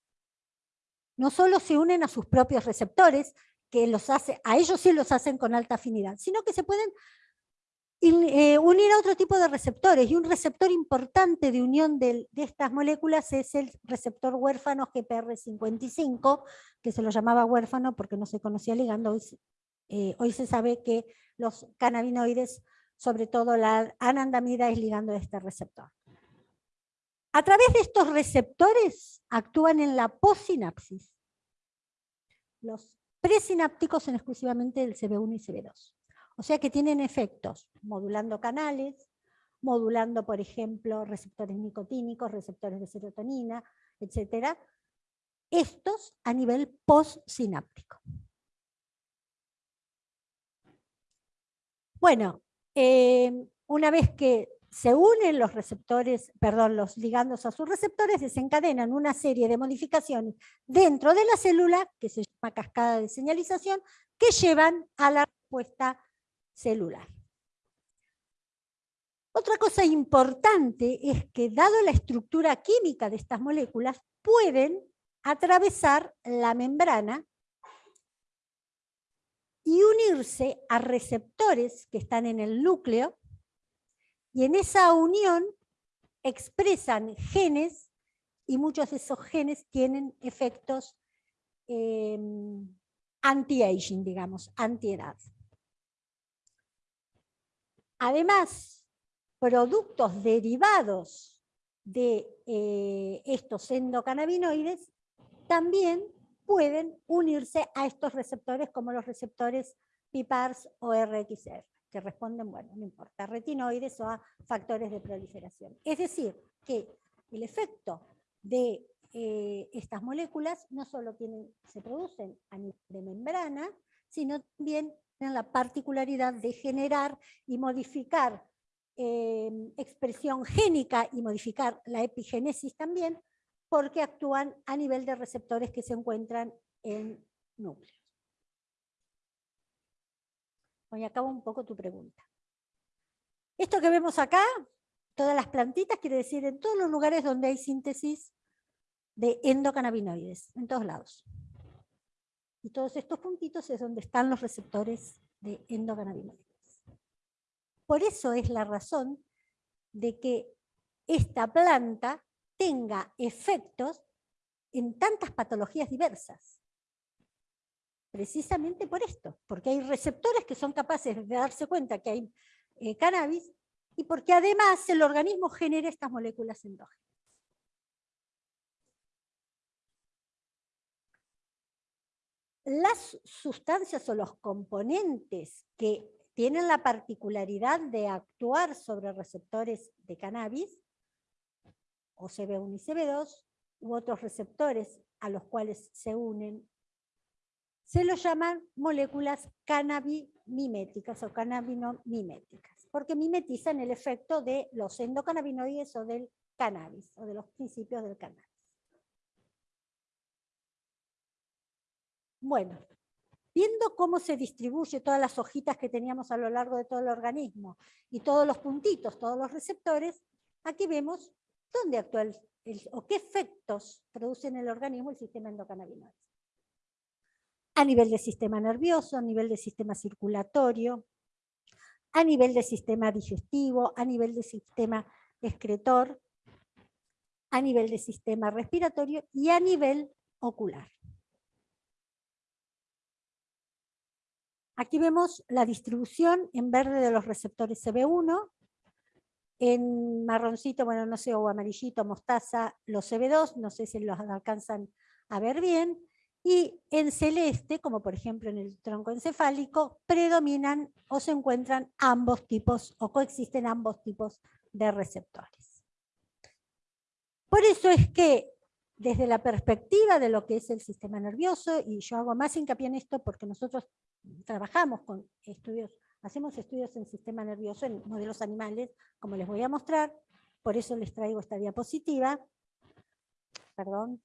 no solo se unen a sus propios receptores, que los hace, a ellos sí los hacen con alta afinidad, sino que se pueden eh, unir a otro tipo de receptores. Y un receptor importante de unión de estas moléculas es el receptor huérfano GPR55, que se lo llamaba huérfano porque no se conocía ligando. Hoy, eh, hoy se sabe que los cannabinoides, sobre todo la anandamida, es ligando a este receptor. A través de estos receptores actúan en la possinapsis. Los presinápticos son exclusivamente del CB1 y CB2. O sea que tienen efectos modulando canales, modulando, por ejemplo, receptores nicotínicos, receptores de serotonina, etc. Estos a nivel postsináptico. Bueno, eh, una vez que se unen los receptores, perdón, los ligandos a sus receptores, desencadenan una serie de modificaciones dentro de la célula, que se llama cascada de señalización, que llevan a la respuesta celular. Otra cosa importante es que, dado la estructura química de estas moléculas, pueden atravesar la membrana y unirse a receptores que están en el núcleo y en esa unión expresan genes y muchos de esos genes tienen efectos eh, anti-aging, digamos, anti-edad. Además, productos derivados de eh, estos endocannabinoides también pueden unirse a estos receptores como los receptores PIPARS o RXR, que responden, bueno, no importa, a retinoides o a factores de proliferación. Es decir, que el efecto de eh, estas moléculas no solo tienen, se producen a nivel de membrana, sino también tienen la particularidad de generar y modificar eh, expresión génica y modificar la epigénesis también, porque actúan a nivel de receptores que se encuentran en núcleos. Hoy acabo un poco tu pregunta. Esto que vemos acá, todas las plantitas, quiere decir en todos los lugares donde hay síntesis de endocannabinoides, en todos lados. Y todos estos puntitos es donde están los receptores de endocannabinoides. Por eso es la razón de que esta planta tenga efectos en tantas patologías diversas. Precisamente por esto, porque hay receptores que son capaces de darse cuenta que hay eh, cannabis y porque además el organismo genera estas moléculas endógenas. Las sustancias o los componentes que tienen la particularidad de actuar sobre receptores de cannabis o CB1 y CB2, u otros receptores a los cuales se unen, se los llaman moléculas cannabimiméticas o cannabinomiméticas, porque mimetizan el efecto de los endocannabinoides o del cannabis, o de los principios del cannabis. Bueno, viendo cómo se distribuye todas las hojitas que teníamos a lo largo de todo el organismo y todos los puntitos, todos los receptores, aquí vemos ¿Dónde actúa o qué efectos produce en el organismo el sistema endocannabinoide? A nivel del sistema nervioso, a nivel del sistema circulatorio, a nivel del sistema digestivo, a nivel del sistema excretor, a nivel del sistema respiratorio y a nivel ocular. Aquí vemos la distribución en verde de los receptores CB1, en marroncito, bueno, no sé, o amarillito, mostaza, los CB2, no sé si los alcanzan a ver bien. Y en celeste, como por ejemplo en el tronco encefálico, predominan o se encuentran ambos tipos o coexisten ambos tipos de receptores. Por eso es que desde la perspectiva de lo que es el sistema nervioso, y yo hago más hincapié en esto porque nosotros trabajamos con estudios Hacemos estudios en sistema nervioso en modelos animales, como les voy a mostrar, por eso les traigo esta diapositiva. Perdón.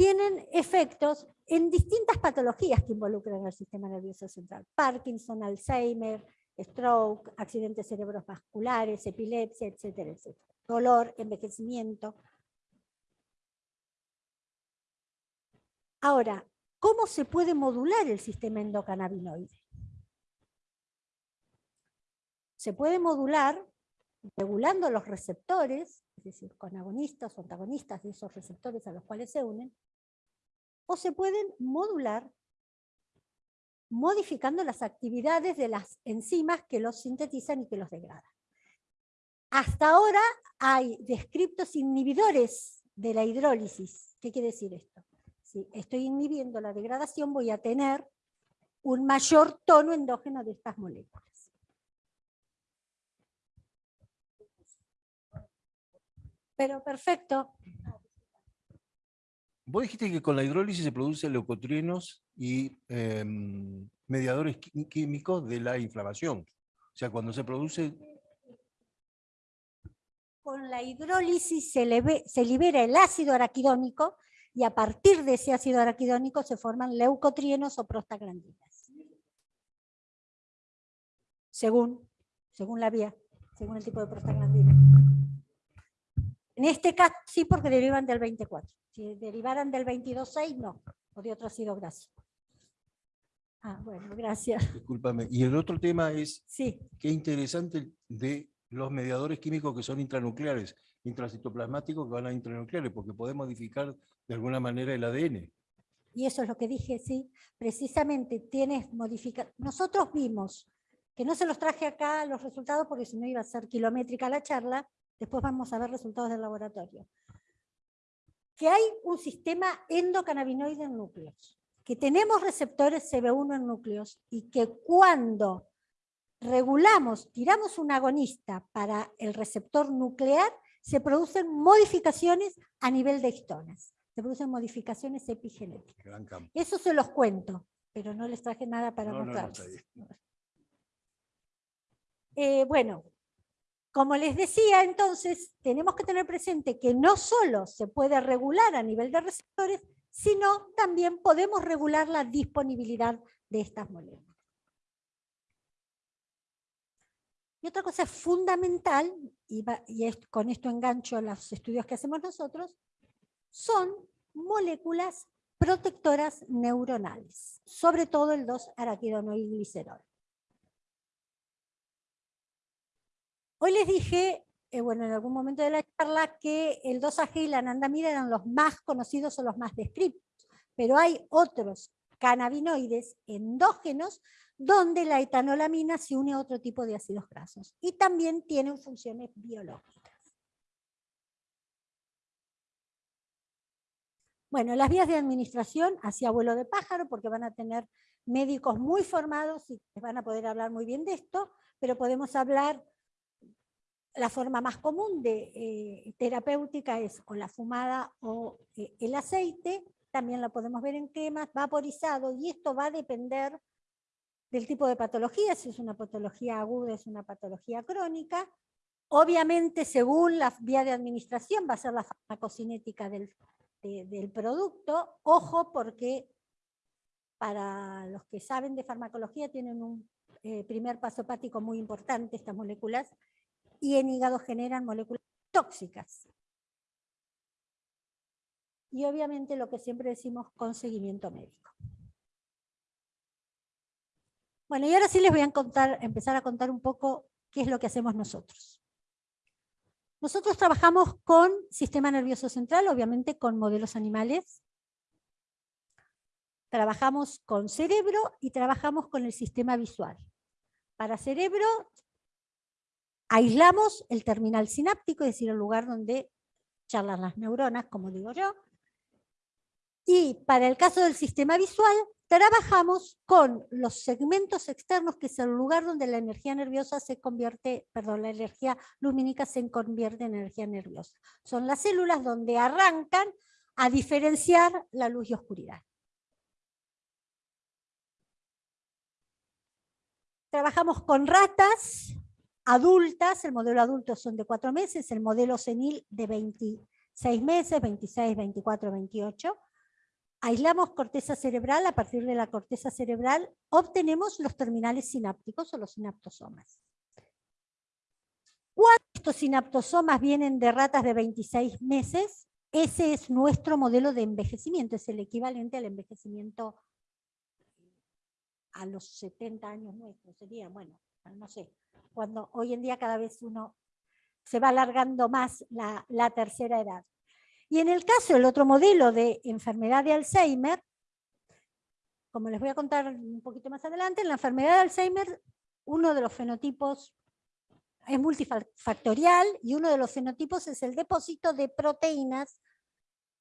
Tienen efectos en distintas patologías que involucran al sistema nervioso central. Parkinson, Alzheimer, stroke, accidentes cerebrovasculares, epilepsia, etcétera, etcétera. Dolor, envejecimiento. Ahora, ¿cómo se puede modular el sistema endocannabinoide? se puede modular regulando los receptores, es decir, con agonistas o antagonistas de esos receptores a los cuales se unen, o se pueden modular modificando las actividades de las enzimas que los sintetizan y que los degradan. Hasta ahora hay descriptos inhibidores de la hidrólisis. ¿Qué quiere decir esto? Si estoy inhibiendo la degradación voy a tener un mayor tono endógeno de estas moléculas. Pero perfecto. Vos dijiste que con la hidrólisis se producen leucotrienos y em, mediadores químicos de la inflamación. O sea, cuando se produce... Con la hidrólisis se, libera el ácido araquidónico y a partir de ese ácido araquidónico se forman leucotrienos o prostaglandinas. Según, según la vía, según el tipo de prostaglandina. En este caso sí, porque derivan del 24. Si derivaran del 22.6, no. O de otro ácido graso. Ah, bueno, gracias. Discúlpame. Y el otro tema es, Sí, qué interesante de los mediadores químicos que son intranucleares, intracitoplasmáticos que van a intranucleares, porque puede modificar de alguna manera el ADN. y eso es lo que dije, sí. Precisamente tienes modificar. Nosotros vimos, que no se los traje acá los resultados porque si no iba a ser kilométrica la charla, después vamos a ver resultados del laboratorio. Que hay un sistema endocannabinoide en núcleos, que tenemos receptores CB1 en núcleos y que cuando regulamos, tiramos un agonista para el receptor nuclear, se producen modificaciones a nivel de histonas, se producen modificaciones epigenéticas. Eso se los cuento, pero no les traje nada para No. Eh, bueno, como les decía, entonces, tenemos que tener presente que no solo se puede regular a nivel de receptores, sino también podemos regular la disponibilidad de estas moléculas. Y otra cosa fundamental, y, con esto engancho los estudios que hacemos nosotros, son moléculas protectoras neuronales, sobre todo el 2-araquidonoilglicerol. Hoy les dije, eh, bueno, en algún momento de la charla, que el 2-AG y la anandamida eran los más conocidos o los más descritos, pero hay otros cannabinoides endógenos donde la etanolamina se une a otro tipo de ácidos grasos y también tienen funciones biológicas. Bueno, las vías de administración hacia vuelo de pájaro, porque van a tener médicos muy formados y van a poder hablar muy bien de esto, pero podemos hablar, la forma más común de eh, terapéutica es o la fumada o eh, el aceite, también la podemos ver en cremas, vaporizado, y esto va a depender del tipo de patología, si es una patología aguda, es una patología crónica. Obviamente, según la vía de administración, va a ser la farmacocinética del, de- del producto. Ojo, porque para los que saben de farmacología tienen un eh, primer paso hepático muy importante, estas moléculas, y en hígado generan moléculas tóxicas. Y obviamente lo que siempre decimos con seguimiento médico. Bueno, y ahora sí les voy a contar, empezar a contar un poco qué es lo que hacemos nosotros. Nosotros trabajamos con sistema nervioso central, obviamente con modelos animales. Trabajamos con cerebro y trabajamos con el sistema visual. Para cerebro, aislamos el terminal sináptico, es decir, el lugar donde charlan las neuronas, como digo yo. Y para el caso del sistema visual, trabajamos con los segmentos externos, que es el lugar donde la energía nerviosa se convierte, perdón, la energía lumínica se convierte en energía nerviosa. Son las células donde arrancan a diferenciar la luz y oscuridad. Trabajamos con ratas adultas, el modelo adulto son de cuatro meses, el modelo senil de 26 meses, 26, 24, 28. Aislamos corteza cerebral, a partir de la corteza cerebral obtenemos los terminales sinápticos o los sinaptosomas. Cuando estos sinaptosomas vienen de ratas de 26 meses, ese es nuestro modelo de envejecimiento, es el equivalente al envejecimiento a los 70 años nuestros, sería, bueno, no sé, cuando hoy en día cada vez uno se va alargando más la, la tercera edad. Y en el caso del otro modelo de enfermedad de Alzheimer, como les voy a contar un poquito más adelante, en la enfermedad de Alzheimer, uno de los fenotipos es multifactorial y uno de los fenotipos es el depósito de proteínas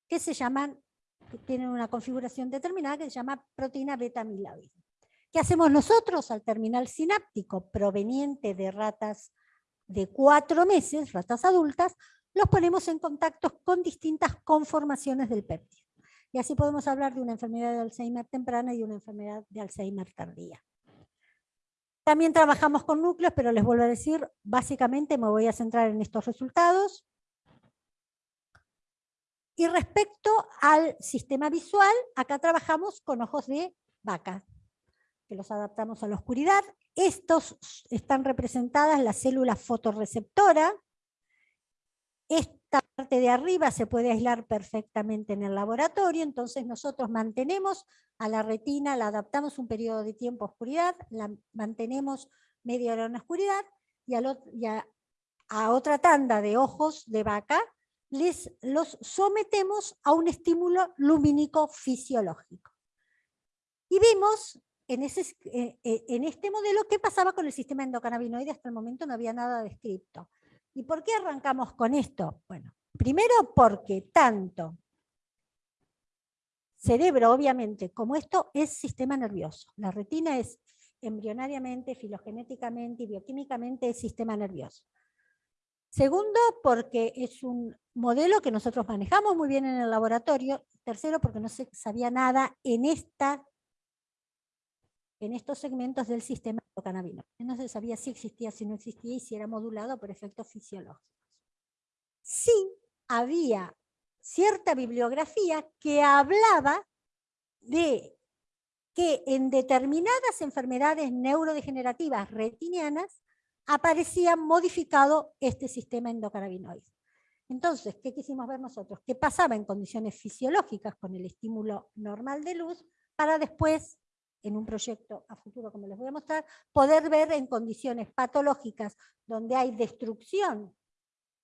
que se llaman, que tienen una configuración determinada que se llama proteína beta amiloide. ¿Qué hacemos nosotros al terminal sináptico proveniente de ratas de cuatro meses, ratas adultas? Los ponemos en contacto con distintas conformaciones del péptido. Y así podemos hablar de una enfermedad de Alzheimer temprana y una enfermedad de Alzheimer tardía. También trabajamos con núcleos, pero les vuelvo a decir, básicamente me voy a centrar en estos resultados. Y respecto al sistema visual, acá trabajamos con ojos de vaca, que los adaptamos a la oscuridad. Estos están representadas las células fotorreceptoras. Esta parte de arriba se puede aislar perfectamente en el laboratorio, entonces nosotros mantenemos a la retina, la adaptamos un periodo de tiempo a oscuridad, la mantenemos media hora en oscuridad y, ot- y a, a otra tanda de ojos de vaca les los sometemos a un estímulo lumínico fisiológico. Y vimos eh, eh, en este modelo qué pasaba con el sistema endocannabinoide, hasta el momento no había nada descrito. ¿Y por qué arrancamos con esto? Bueno, primero porque tanto cerebro, obviamente, como esto es sistema nervioso. La retina es embrionariamente, filogenéticamente y bioquímicamente es sistema nervioso. Segundo, porque es un modelo que nosotros manejamos muy bien en el laboratorio. Tercero, porque no se sabía nada en, esta, en estos segmentos del sistema endocannabinoide. No se sabía si existía, si no existía y si era modulado por efectos fisiológicos. Sí había cierta bibliografía que hablaba de que en determinadas enfermedades neurodegenerativas retinianas aparecía modificado este sistema endocannabinoide. Entonces, ¿qué quisimos ver nosotros? ¿Qué pasaba en condiciones fisiológicas con el estímulo normal de luz para después, en un proyecto a futuro, como les voy a mostrar, poder ver en condiciones patológicas donde hay destrucción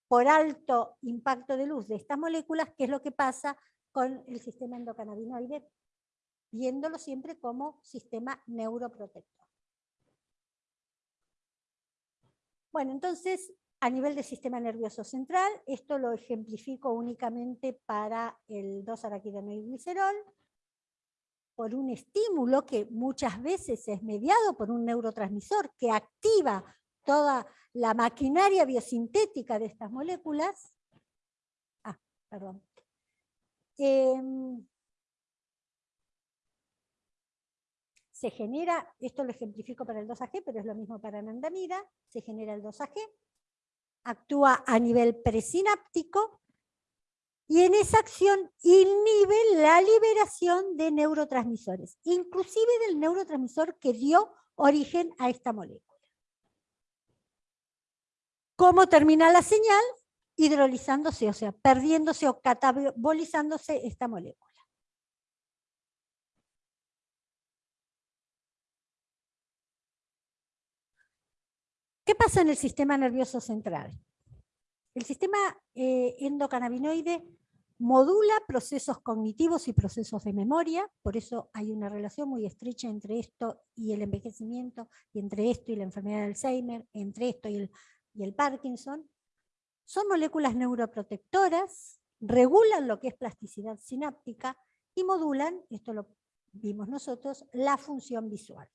por alto impacto de luz de estas moléculas, qué es lo que pasa con el sistema endocannabinoide, viéndolo siempre como sistema neuroprotector. Bueno, entonces, a nivel del sistema nervioso central, esto lo ejemplifico únicamente para el 2-araquidonilglicerol, por un estímulo que muchas veces es mediado por un neurotransmisor que activa toda la maquinaria biosintética de estas moléculas. Ah, perdón. Em, se genera, esto lo ejemplifico para el 2AG, pero es lo mismo para anandamida, se genera el 2AG, actúa a nivel presináptico y en esa acción inhibe la liberación de neurotransmisores, inclusive del neurotransmisor que dio origen a esta molécula. ¿Cómo termina la señal? Hidrolizándose, o sea, perdiéndose o catabolizándose esta molécula. ¿Qué pasa en el sistema nervioso central? El sistema eh, endocannabinoide modula procesos cognitivos y procesos de memoria, por eso hay una relación muy estrecha entre esto y el envejecimiento, y entre esto y la enfermedad de Alzheimer, entre esto y el, y el Parkinson. Son moléculas neuroprotectoras, regulan lo que es plasticidad sináptica y modulan, esto lo vimos nosotros, la función visual.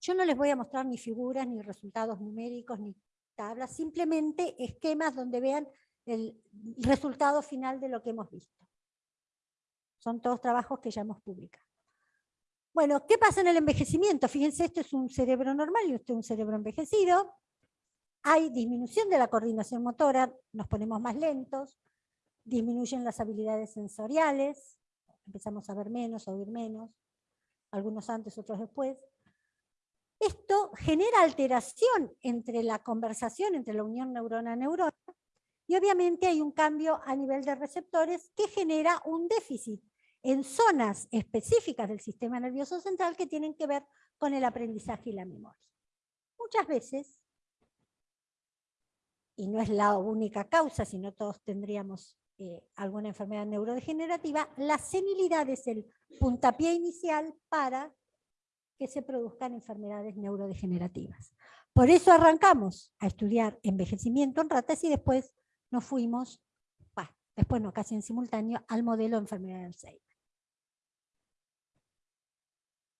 Yo no les voy a mostrar ni figuras, ni resultados numéricos, ni tablas, simplemente esquemas donde vean el resultado final de lo que hemos visto. Son todos trabajos que ya hemos publicado. Bueno, ¿qué pasa en el envejecimiento? Fíjense, esto es un cerebro normal y esto es un cerebro envejecido. Hay disminución de la coordinación motora, nos ponemos más lentos, disminuyen las habilidades sensoriales, empezamos a ver menos, a oír menos, algunos antes, otros después. Esto genera alteración entre la conversación, entre la unión neurona-neurona, y obviamente hay un cambio a nivel de receptores que genera un déficit en zonas específicas del sistema nervioso central que tienen que ver con el aprendizaje y la memoria. Muchas veces, y no es la única causa, sino todos tendríamos eh, alguna enfermedad neurodegenerativa, la senilidad es el puntapié inicial para que se produzcan enfermedades neurodegenerativas. Por eso arrancamos a estudiar envejecimiento en ratas y después nos fuimos, después no, casi en simultáneo, al modelo de enfermedad de Alzheimer.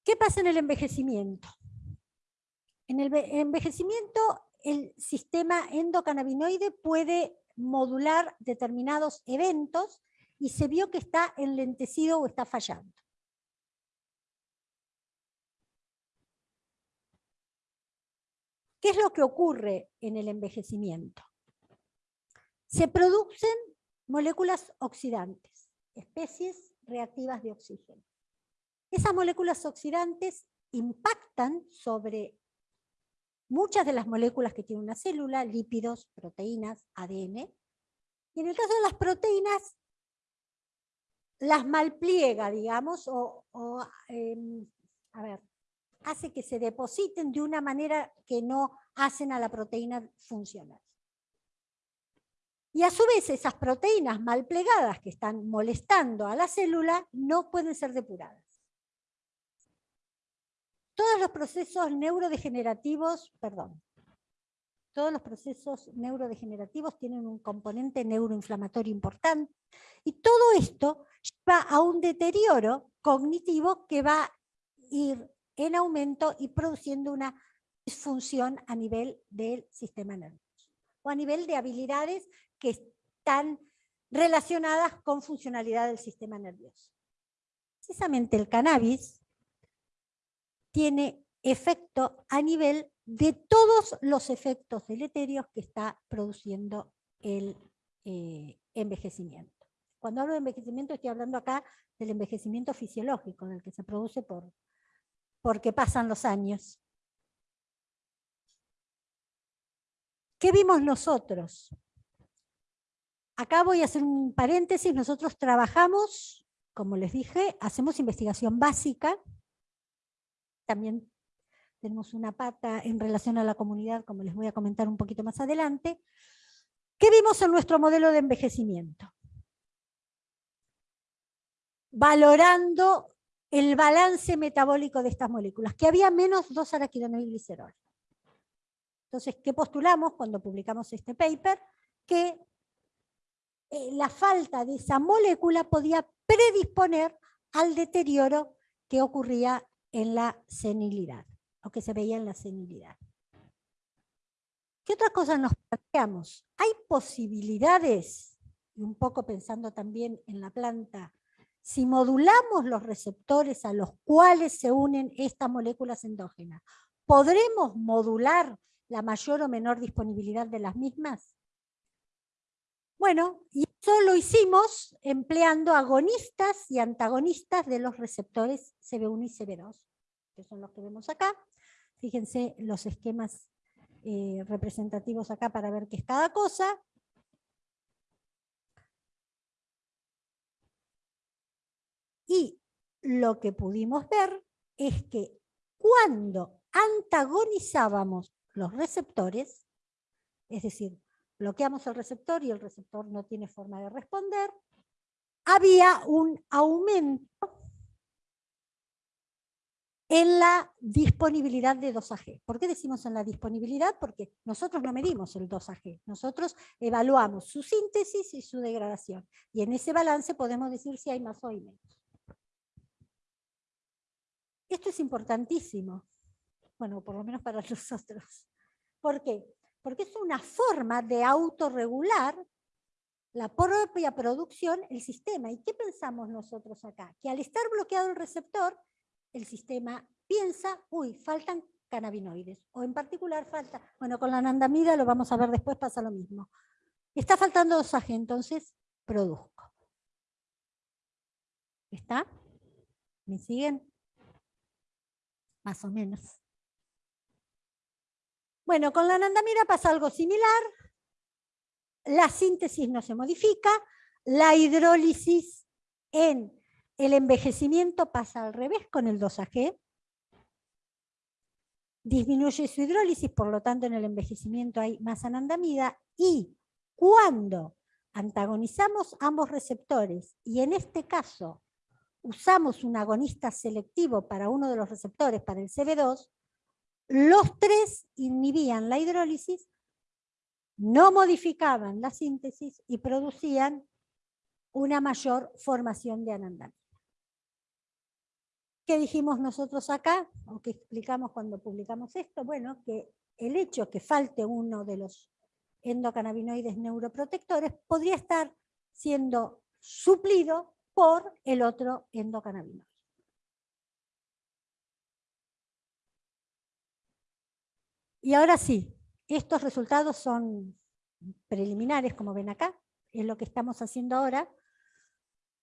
¿Qué pasa en el envejecimiento? En el envejecimiento, el sistema endocannabinoide puede modular determinados eventos y se vio que está enlentecido o está fallando. ¿Qué es lo que ocurre en el envejecimiento? Se producen moléculas oxidantes, especies reactivas de oxígeno. Esas moléculas oxidantes impactan sobre muchas de las moléculas que tiene una célula, lípidos, proteínas, ADN, Y en el caso de las proteínas, las malpliega, digamos, o, em, a ver, hace que se depositen de una manera que no hacen a la proteína funcionar. Y a su vez esas proteínas mal plegadas que están molestando a la célula no pueden ser depuradas. Todos los procesos neurodegenerativos, perdón, todos los procesos neurodegenerativos tienen un componente neuroinflamatorio importante y todo esto lleva a un deterioro cognitivo que va a ir en aumento y produciendo una disfunción a nivel del sistema nervioso o a nivel de habilidades que están relacionadas con funcionalidad del sistema nervioso. Precisamente el cannabis tiene efecto a nivel de todos los efectos deleterios que está produciendo el eh, envejecimiento. Cuando hablo de envejecimiento estoy hablando acá del envejecimiento fisiológico, del que se produce por, porque pasan los años. ¿Qué vimos nosotros? Acá voy a hacer un paréntesis, nosotros trabajamos, como les dije, hacemos investigación básica, también tenemos una pata en relación a la comunidad, como les voy a comentar un poquito más adelante. ¿Qué vimos en nuestro modelo de envejecimiento? Valorando el balance metabólico de estas moléculas, que había menos 2 araquidonilglicerol. Entonces, ¿qué postulamos cuando publicamos este paper? Que eh, la falta de esa molécula podía predisponer al deterioro que ocurría en la senilidad, o que se veía en la senilidad. ¿Qué otras cosas nos planteamos? Hay posibilidades, y un poco pensando también en la planta, si modulamos los receptores a los cuales se unen estas moléculas endógenas, ¿podremos modular la mayor o menor disponibilidad de las mismas? Bueno, y eso lo hicimos empleando agonistas y antagonistas de los receptores CB1 y CB2, que son los que vemos acá. Fíjense los esquemas eh, representativos acá para ver qué es cada cosa. Y lo que pudimos ver es que cuando antagonizábamos los receptores, es decir, bloqueamos el receptor y el receptor no tiene forma de responder, había un aumento en la disponibilidad de 2AG. ¿Por qué decimos en la disponibilidad? Porque nosotros no medimos el 2AG, nosotros evaluamos su síntesis y su degradación. Y en ese balance podemos decir si hay más o hay menos. Esto es importantísimo, bueno, por lo menos para nosotros. ¿Por qué? porque es una forma de autorregular la propia producción, el sistema. ¿Y qué pensamos nosotros acá? Que al estar bloqueado el receptor, el sistema piensa, uy, faltan cannabinoides, o en particular falta, bueno, con la anandamida lo vamos a ver después, pasa lo mismo. Está faltando dosaje, entonces produzco. ¿Está? ¿Me siguen? Más o menos. Bueno, con la anandamida pasa algo similar. La síntesis no se modifica. La hidrólisis en el envejecimiento pasa al revés con el 2AG. Disminuye su hidrólisis, por lo tanto en el envejecimiento hay más anandamida. Y cuando antagonizamos ambos receptores, y en este caso usamos un agonista selectivo para uno de los receptores, para el CB2, los tres inhibían la hidrólisis, no modificaban la síntesis y producían una mayor formación de anandamida. ¿Qué dijimos nosotros acá? ¿O qué explicamos cuando publicamos esto? Bueno, que el hecho que falte uno de los endocannabinoides neuroprotectores podría estar siendo suplido por el otro endocannabinoide. Y ahora sí, estos resultados son preliminares, como ven acá, es lo que estamos haciendo ahora.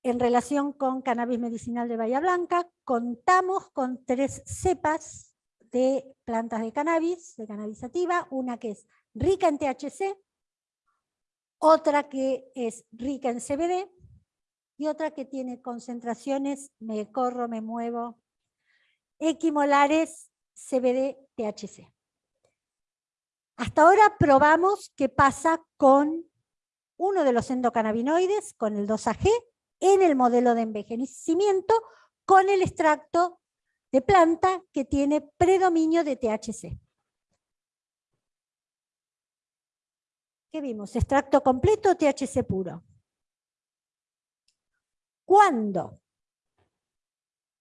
En relación con cannabis medicinal de Bahía Blanca, contamos con tres cepas de plantas de cannabis, de cannabis sativa, una que es rica en THC, otra que es rica en CBD y otra que tiene concentraciones, me corro, me muevo, equimolares CBD-THC. Hasta ahora probamos qué pasa con uno de los endocannabinoides, con el 2AG, en el modelo de envejecimiento, con el extracto de planta que tiene predominio de THC. ¿Qué vimos? Extracto completo, THC puro. Cuando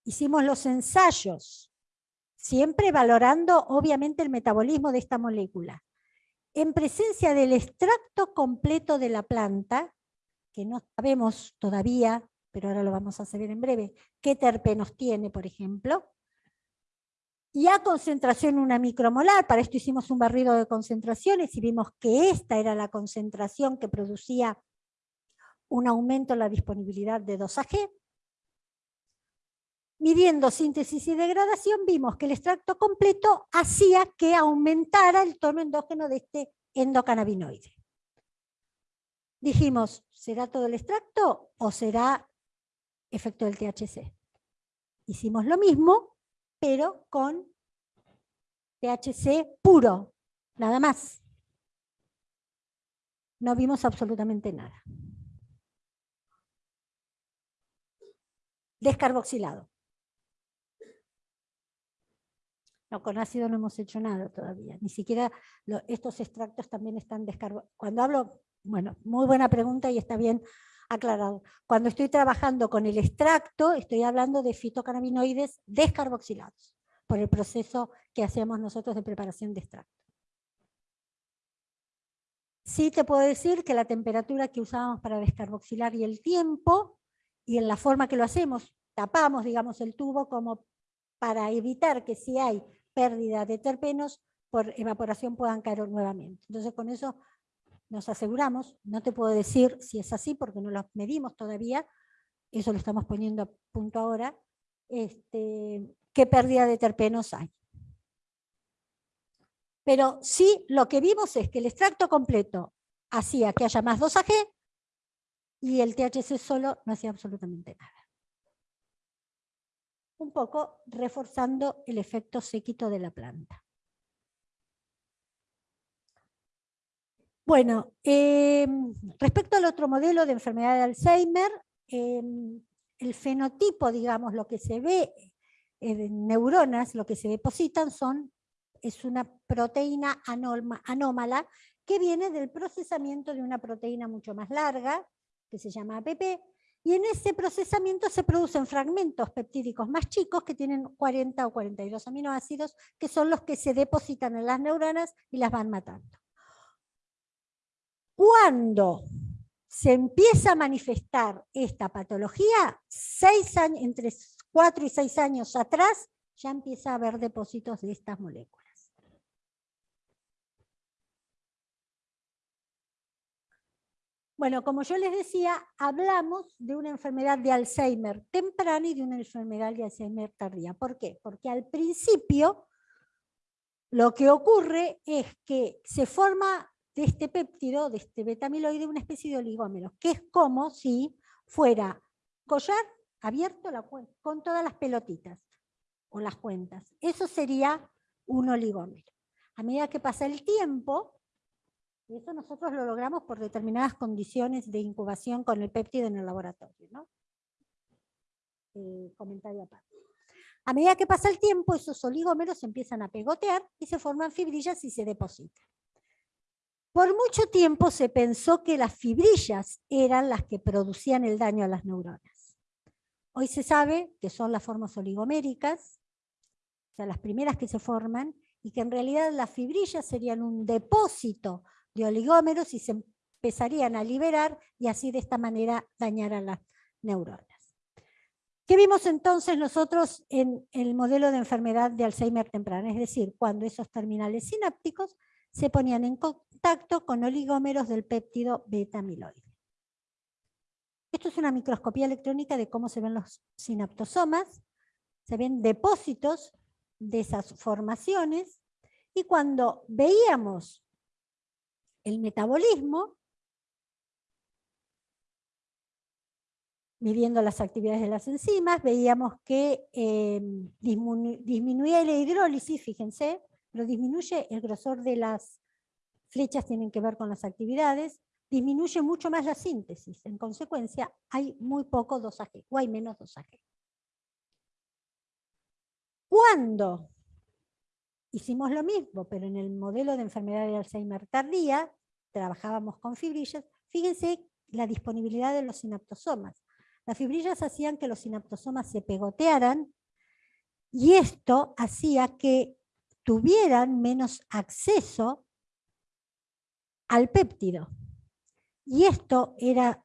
hicimos los ensayos, siempre valorando obviamente el metabolismo de esta molécula, en presencia del extracto completo de la planta, que no sabemos todavía, pero ahora lo vamos a saber en breve, qué terpenos tiene, por ejemplo, y a concentración una micromolar, para esto hicimos un barrido de concentraciones y vimos que esta era la concentración que producía un aumento en la disponibilidad de 2AG. Midiendo síntesis y degradación vimos que el extracto completo hacía que aumentara el tono endógeno de este endocannabinoide. Dijimos, ¿será todo el extracto o será efecto del THC? Hicimos lo mismo, pero con THC puro, nada más. No vimos absolutamente nada. Descarboxilado. No, con ácido no hemos hecho nada todavía. Ni siquiera estos extractos también están descarboxilados. Cuando hablo, bueno, muy buena pregunta y está bien aclarado. Cuando estoy trabajando con el extracto, estoy hablando de fitocannabinoides descarboxilados, por el proceso que hacemos nosotros de preparación de extracto. Sí te puedo decir que la temperatura que usábamos para descarboxilar y el tiempo, y en la forma que lo hacemos, tapamos, digamos, el tubo como para evitar que si hay pérdida de terpenos, por evaporación puedan caer nuevamente. Entonces con eso nos aseguramos, no te puedo decir si es así porque no lo medimos todavía, eso lo estamos poniendo a punto ahora, este, qué pérdida de terpenos hay. Pero sí, lo que vimos es que el extracto completo hacía que haya más 2AG y el THC solo no hacía absolutamente nada. Un poco reforzando el efecto séquito de la planta. Bueno, em, respecto al otro modelo de enfermedad de Alzheimer, em, el fenotipo, digamos, lo que se ve en neuronas, lo que se depositan son, es una proteína anómala que viene del procesamiento de una proteína mucho más larga, que se llama APP, y en ese procesamiento se producen fragmentos peptídicos más chicos que tienen 40 o 42 aminoácidos, que son los que se depositan en las neuronas y las van matando. Cuando se empieza a manifestar esta patología, seis años, entre cuatro y seis años atrás, ya empieza a haber depósitos de estas moléculas. Bueno, como yo les decía, hablamos de una enfermedad de Alzheimer temprana y de una enfermedad de Alzheimer tardía. ¿Por qué? Porque al principio lo que ocurre es que se forma de este péptido, de este betamiloide, una especie de oligómero, que es como si fuera collar abierto con todas las pelotitas o las cuentas. Eso sería un oligómero. A medida que pasa el tiempo, y eso nosotros lo logramos por determinadas condiciones de incubación con el péptido en el laboratorio. ¿no? Eh, comentario aparte. A medida que pasa el tiempo, esos oligómeros empiezan a pegotear y se forman fibrillas y se depositan. Por mucho tiempo se pensó que las fibrillas eran las que producían el daño a las neuronas. Hoy se sabe que son las formas oligoméricas, o sea, las primeras que se forman, y que en realidad las fibrillas serían un depósito de oligómeros y se empezarían a liberar y así de esta manera dañar a las neuronas. ¿Qué vimos entonces nosotros en el modelo de enfermedad de Alzheimer temprana? Es decir, cuando esos terminales sinápticos se ponían en contacto con oligómeros del péptido beta-amiloide. Esto es una microscopía electrónica de cómo se ven los sinaptosomas. Se ven depósitos de esas formaciones y cuando veíamos el metabolismo, midiendo las actividades de las enzimas, veíamos que eh, disminuía la hidrólisis, fíjense, lo disminuye el grosor de las flechas, tienen que ver con las actividades, disminuye mucho más la síntesis, en consecuencia hay muy poco dosaje, o hay menos dosaje. ¿Cuándo? Hicimos lo mismo, pero en el modelo de enfermedad de Alzheimer tardía, trabajábamos con fibrillas, fíjense la disponibilidad de los sinaptosomas. Las fibrillas hacían que los sinaptosomas se pegotearan y esto hacía que tuvieran menos acceso al péptido. Y esto era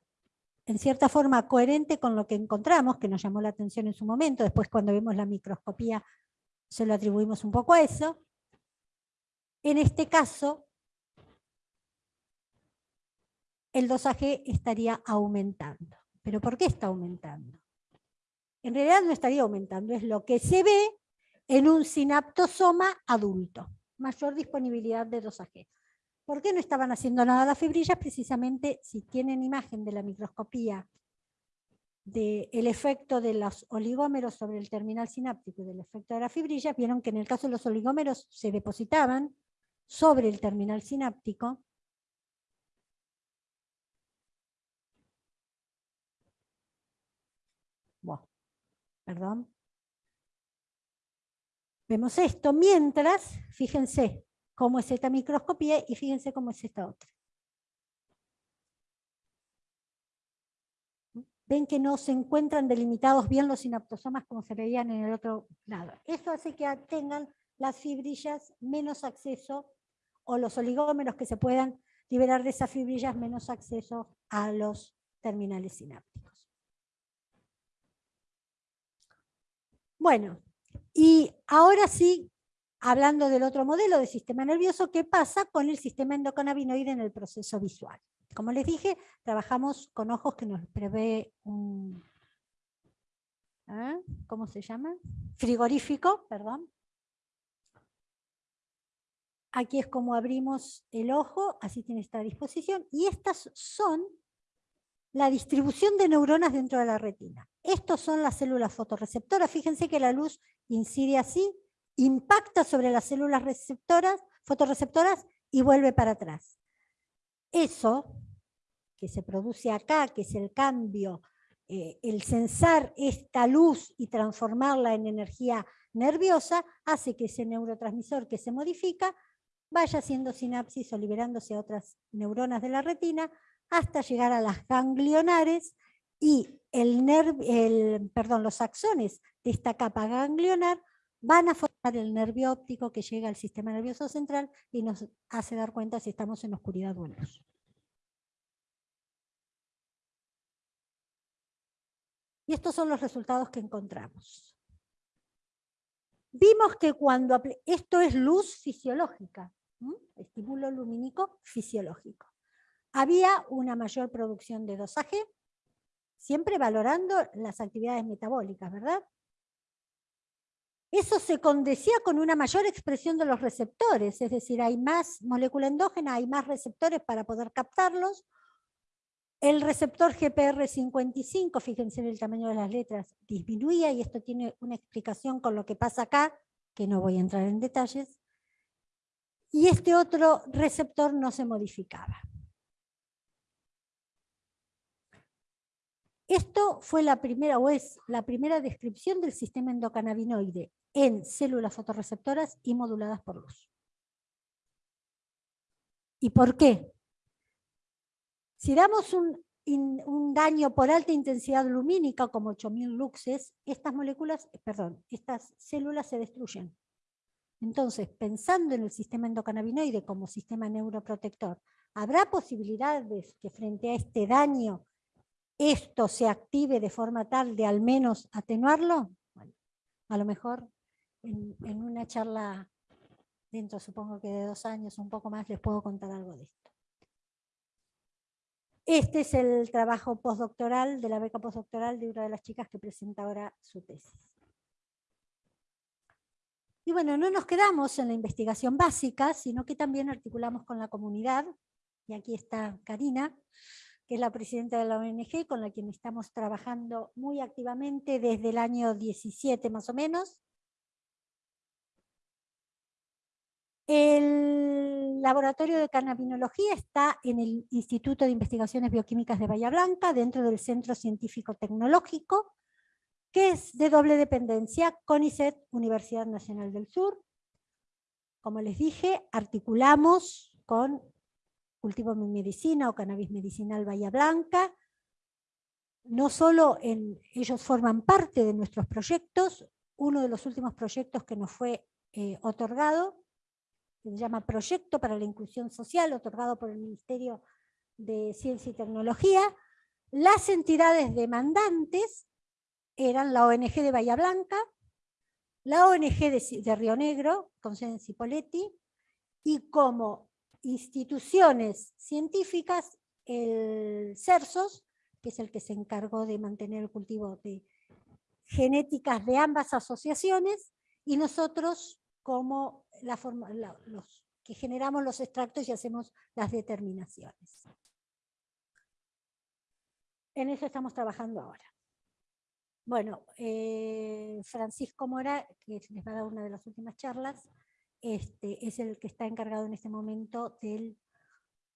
en cierta forma coherente con lo que encontramos, que nos llamó la atención en su momento, después cuando vemos la microscopía se lo atribuimos un poco a eso. En este caso, el dosaje estaría aumentando. ¿Pero por qué está aumentando? En realidad no estaría aumentando, es lo que se ve en un sinaptosoma adulto. Mayor disponibilidad de dosaje. ¿Por qué no estaban haciendo nada las fibrillas? Precisamente si tienen imagen de la microscopía del efecto de los oligómeros sobre el terminal sináptico y del efecto de las fibrillas, vieron que en el caso de los oligómeros se depositaban sobre el terminal sináptico Buah, perdón. Vemos esto mientras, fíjense cómo es esta microscopía y fíjense cómo es esta otra. Ven que no se encuentran delimitados bien los sinaptosomas como se veían en el otro lado. Eso hace que tengan las fibrillas menos acceso, o los oligómeros que se puedan liberar de esas fibrillas menos acceso a los terminales sinápticos. Bueno, y ahora sí, hablando del otro modelo de sistema nervioso, ¿qué pasa con el sistema endocannabinoide en el proceso visual? Como les dije, trabajamos con ojos que nos prevé un, ¿ah? ¿cómo se llama? Frigorífico, perdón. Aquí es como abrimos el ojo, así tiene esta disposición, y estas son la distribución de neuronas dentro de la retina. Estos son las células fotorreceptoras. Fíjense que la luz incide así, impacta sobre las células receptoras, fotorreceptoras y vuelve para atrás. Eso que se produce acá, que es el cambio, eh, el sensar esta luz y transformarla en energía nerviosa, hace que ese neurotransmisor que se modifica vaya haciendo sinapsis o liberándose a otras neuronas de la retina, hasta llegar a las ganglionares y el el, perdón, los axones de esta capa ganglionar van a formar el nervio óptico que llega al sistema nervioso central y nos hace dar cuenta si estamos en oscuridad o luz. Y estos son los resultados que encontramos. Vimos que cuando... Esto es luz fisiológica, estímulo lumínico fisiológico había una mayor producción de dosaje, siempre valorando las actividades metabólicas, ¿verdad? Eso se condecía con una mayor expresión de los receptores, es decir, hay más molécula endógena, hay más receptores para poder captarlos. El receptor GPR55, fíjense en el tamaño de las letras, disminuía y esto tiene una explicación con lo que pasa acá, que no voy a entrar en detalles. Y este otro receptor no se modificaba. Esto fue la primera, o es la primera descripción del sistema endocannabinoide en células fotorreceptoras y moduladas por luz. ¿Y por qué? Si damos un, daño por alta intensidad lumínica, como 8000 luxes, estas moléculas, perdón, estas células se destruyen. Entonces, pensando en el sistema endocannabinoide como sistema neuroprotector, ¿habrá posibilidades que frente a este daño esto se active de forma tal de al menos atenuarlo? A lo mejor en, una charla dentro supongo que de dos años, un poco más, les puedo contar algo de esto. Este es el trabajo postdoctoral de la beca postdoctoral de una de las chicas que presenta ahora su tesis. Y bueno, no nos quedamos en la investigación básica, sino que también articulamos con la comunidad, y aquí está Karina, que es la presidenta de la ONG, con la que estamos trabajando muy activamente desde el año 17 más o menos. El laboratorio de cannabinología está en el Instituto de Investigaciones Bioquímicas de Bahía Blanca, dentro del Centro Científico Tecnológico, que es de doble dependencia, CONICET, Universidad Nacional del Sur. Como les dije, articulamos con Cultivo Medicina o Cannabis Medicinal Bahía Blanca. No solo ellos forman parte de nuestros proyectos, uno de los últimos proyectos que nos fue eh, otorgado se llama Proyecto para la Inclusión Social, otorgado por el Ministerio de Ciencia y Tecnología. Las entidades demandantes eran la ONG de Bahía Blanca, la ONG de, Río Negro, con sede en Cipolletti, y como instituciones científicas, el CERSOS, que es el que se encargó de mantener el cultivo de genéticas de ambas asociaciones, y nosotros como la forma, los, que generamos los extractos y hacemos las determinaciones. En eso estamos trabajando ahora. Bueno, eh, Francisco Mora, que les va a dar una de las últimas charlas, este, es el que está encargado en este momento del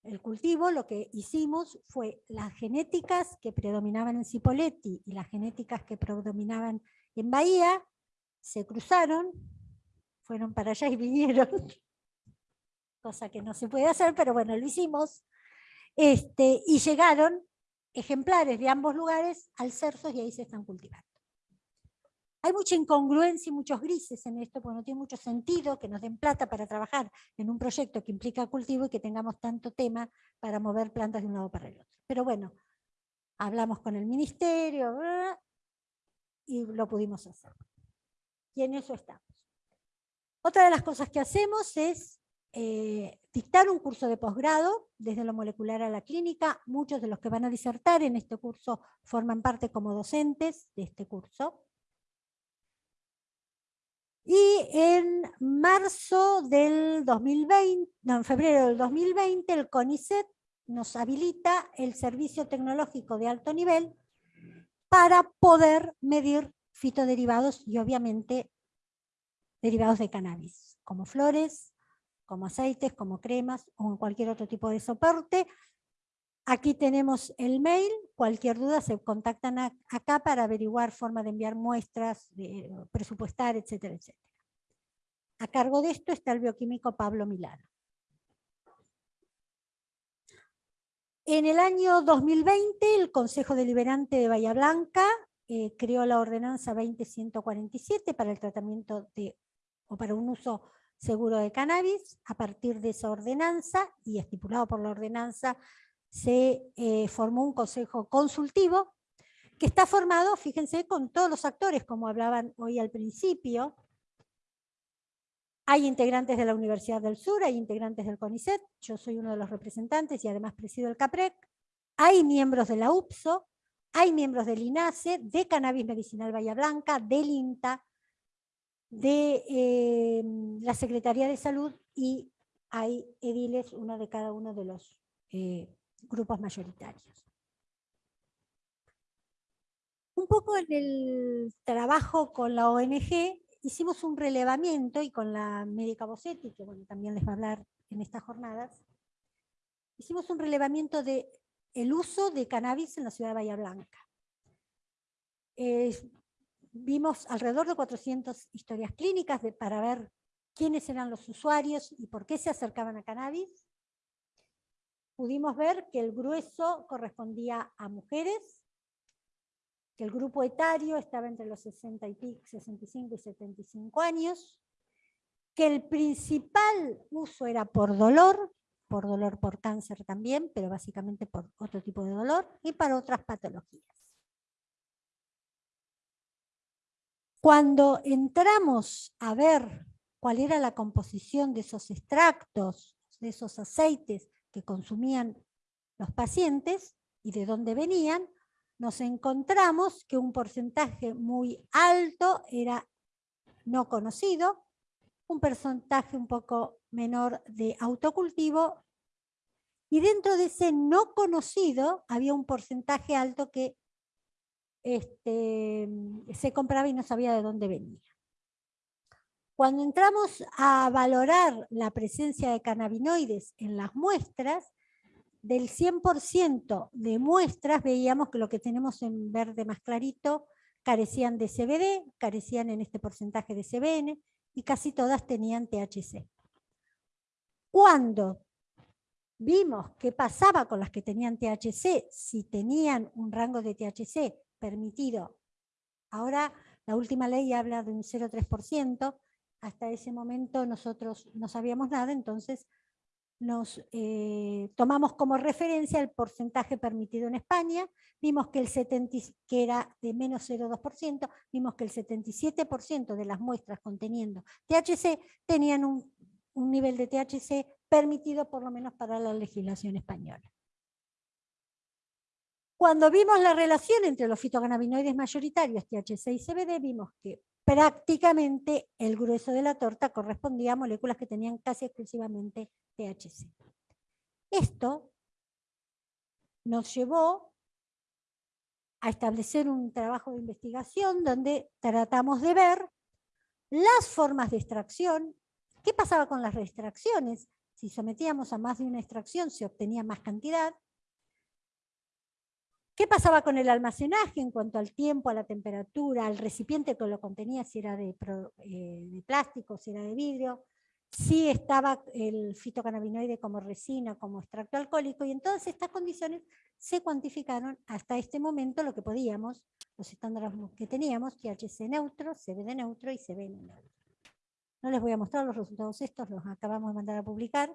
el cultivo. Lo que hicimos fue las genéticas que predominaban en Cipolletti y las genéticas que predominaban en Bahía, se cruzaron, fueron para allá y vinieron, cosa que no se puede hacer, pero bueno, lo hicimos, este, y llegaron ejemplares de ambos lugares al Cersos y ahí se están cultivando. Hay mucha incongruencia y muchos grises en esto, porque no tiene mucho sentido que nos den plata para trabajar en un proyecto que implica cultivo y que tengamos tanto tema para mover plantas de un lado para el otro. Pero bueno, hablamos con el ministerio y lo pudimos hacer. Y en eso estamos. Otra de las cosas que hacemos es eh, dictar un curso de posgrado, desde lo molecular a la clínica. Muchos de los que van a disertar en este curso forman parte como docentes de este curso. Y en marzo del 2020, no, en febrero del 2020, el CONICET nos habilita el servicio tecnológico de alto nivel para poder medir fitoderivados y obviamente derivados de cannabis, como flores, como aceites, como cremas o cualquier otro tipo de soporte. Aquí tenemos el mail, cualquier duda se contactan acá para averiguar forma de enviar muestras, de presupuestar, etcétera, etcétera. A cargo de esto está el bioquímico Pablo Milano. En el año 2020, el Consejo Deliberante de Bahía Blanca eh, creó la ordenanza 20147 para el tratamiento de o para un uso seguro de cannabis. A partir de esa ordenanza, y estipulado por la ordenanza, se eh, formó un consejo consultivo que está formado, fíjense, con todos los actores, como hablaban hoy al principio. Hay integrantes de la Universidad del Sur, hay integrantes del CONICET, yo soy uno de los representantes y además presido el CAPREC. Hay miembros de la UPSO, hay miembros del INASE, de Cannabis Medicinal Bahía Blanca, del INTA, de eh, la Secretaría de Salud y hay ediles, uno de cada uno de los eh, grupos mayoritarios. Un poco en el trabajo con la ONG hicimos un relevamiento y con la médica Bossetti, que bueno, también les va a hablar en estas jornadas, hicimos un relevamiento de el uso de cannabis en la ciudad de Bahía Blanca. Vimos alrededor de 400 historias clínicas para ver quiénes eran los usuarios y por qué se acercaban a cannabis. Pudimos ver que el grueso correspondía a mujeres, que el grupo etario estaba entre los 60 y 65 y 75 años, que el principal uso era por dolor, por dolor por cáncer también, pero básicamente por otro tipo de dolor, y para otras patologías. Cuando entramos a ver cuál era la composición de esos extractos, de esos aceites que consumían los pacientes y de dónde venían, nos encontramos que un porcentaje muy alto era no conocido, un porcentaje un poco menor de autocultivo Y dentro de ese no conocido había un porcentaje alto que este, se compraba y no sabía de dónde venía. Cuando entramos a valorar la presencia de cannabinoides en las muestras, del 100% de muestras veíamos que lo que tenemos en verde más clarito carecían de CBD, carecían en este porcentaje de CBN y casi todas tenían THC. Cuando vimos qué pasaba con las que tenían THC, si tenían un rango de THC permitido, ahora la última ley habla de un 0,3%, hasta ese momento nosotros no sabíamos nada, entonces nos eh, tomamos como referencia el porcentaje permitido en España, vimos que, el 70, que era de menos 0,2%, vimos que el 77% de las muestras conteniendo THC tenían un, un nivel de THC permitido por lo menos para la legislación española. Cuando vimos la relación entre los fitocannabinoides mayoritarios, THC y CBD, vimos que prácticamente el grueso de la torta correspondía a moléculas que tenían casi exclusivamente THC. Esto nos llevó a establecer un trabajo de investigación donde tratamos de ver las formas de extracción, qué pasaba con las extracciones, si sometíamos a más de una extracción se obtenía más cantidad, ¿Qué pasaba con el almacenaje en cuanto al tiempo, a la temperatura, al recipiente que lo contenía, si era de, eh, plástico, si era de vidrio? si estaba el fitocannabinoide como resina, como extracto alcohólico, y en todas estas condiciones se cuantificaron hasta este momento lo que podíamos, los estándares que teníamos, THC neutro, CBD neutro y CBN neutro. No les voy a mostrar los resultados estos, los acabamos de mandar a publicar,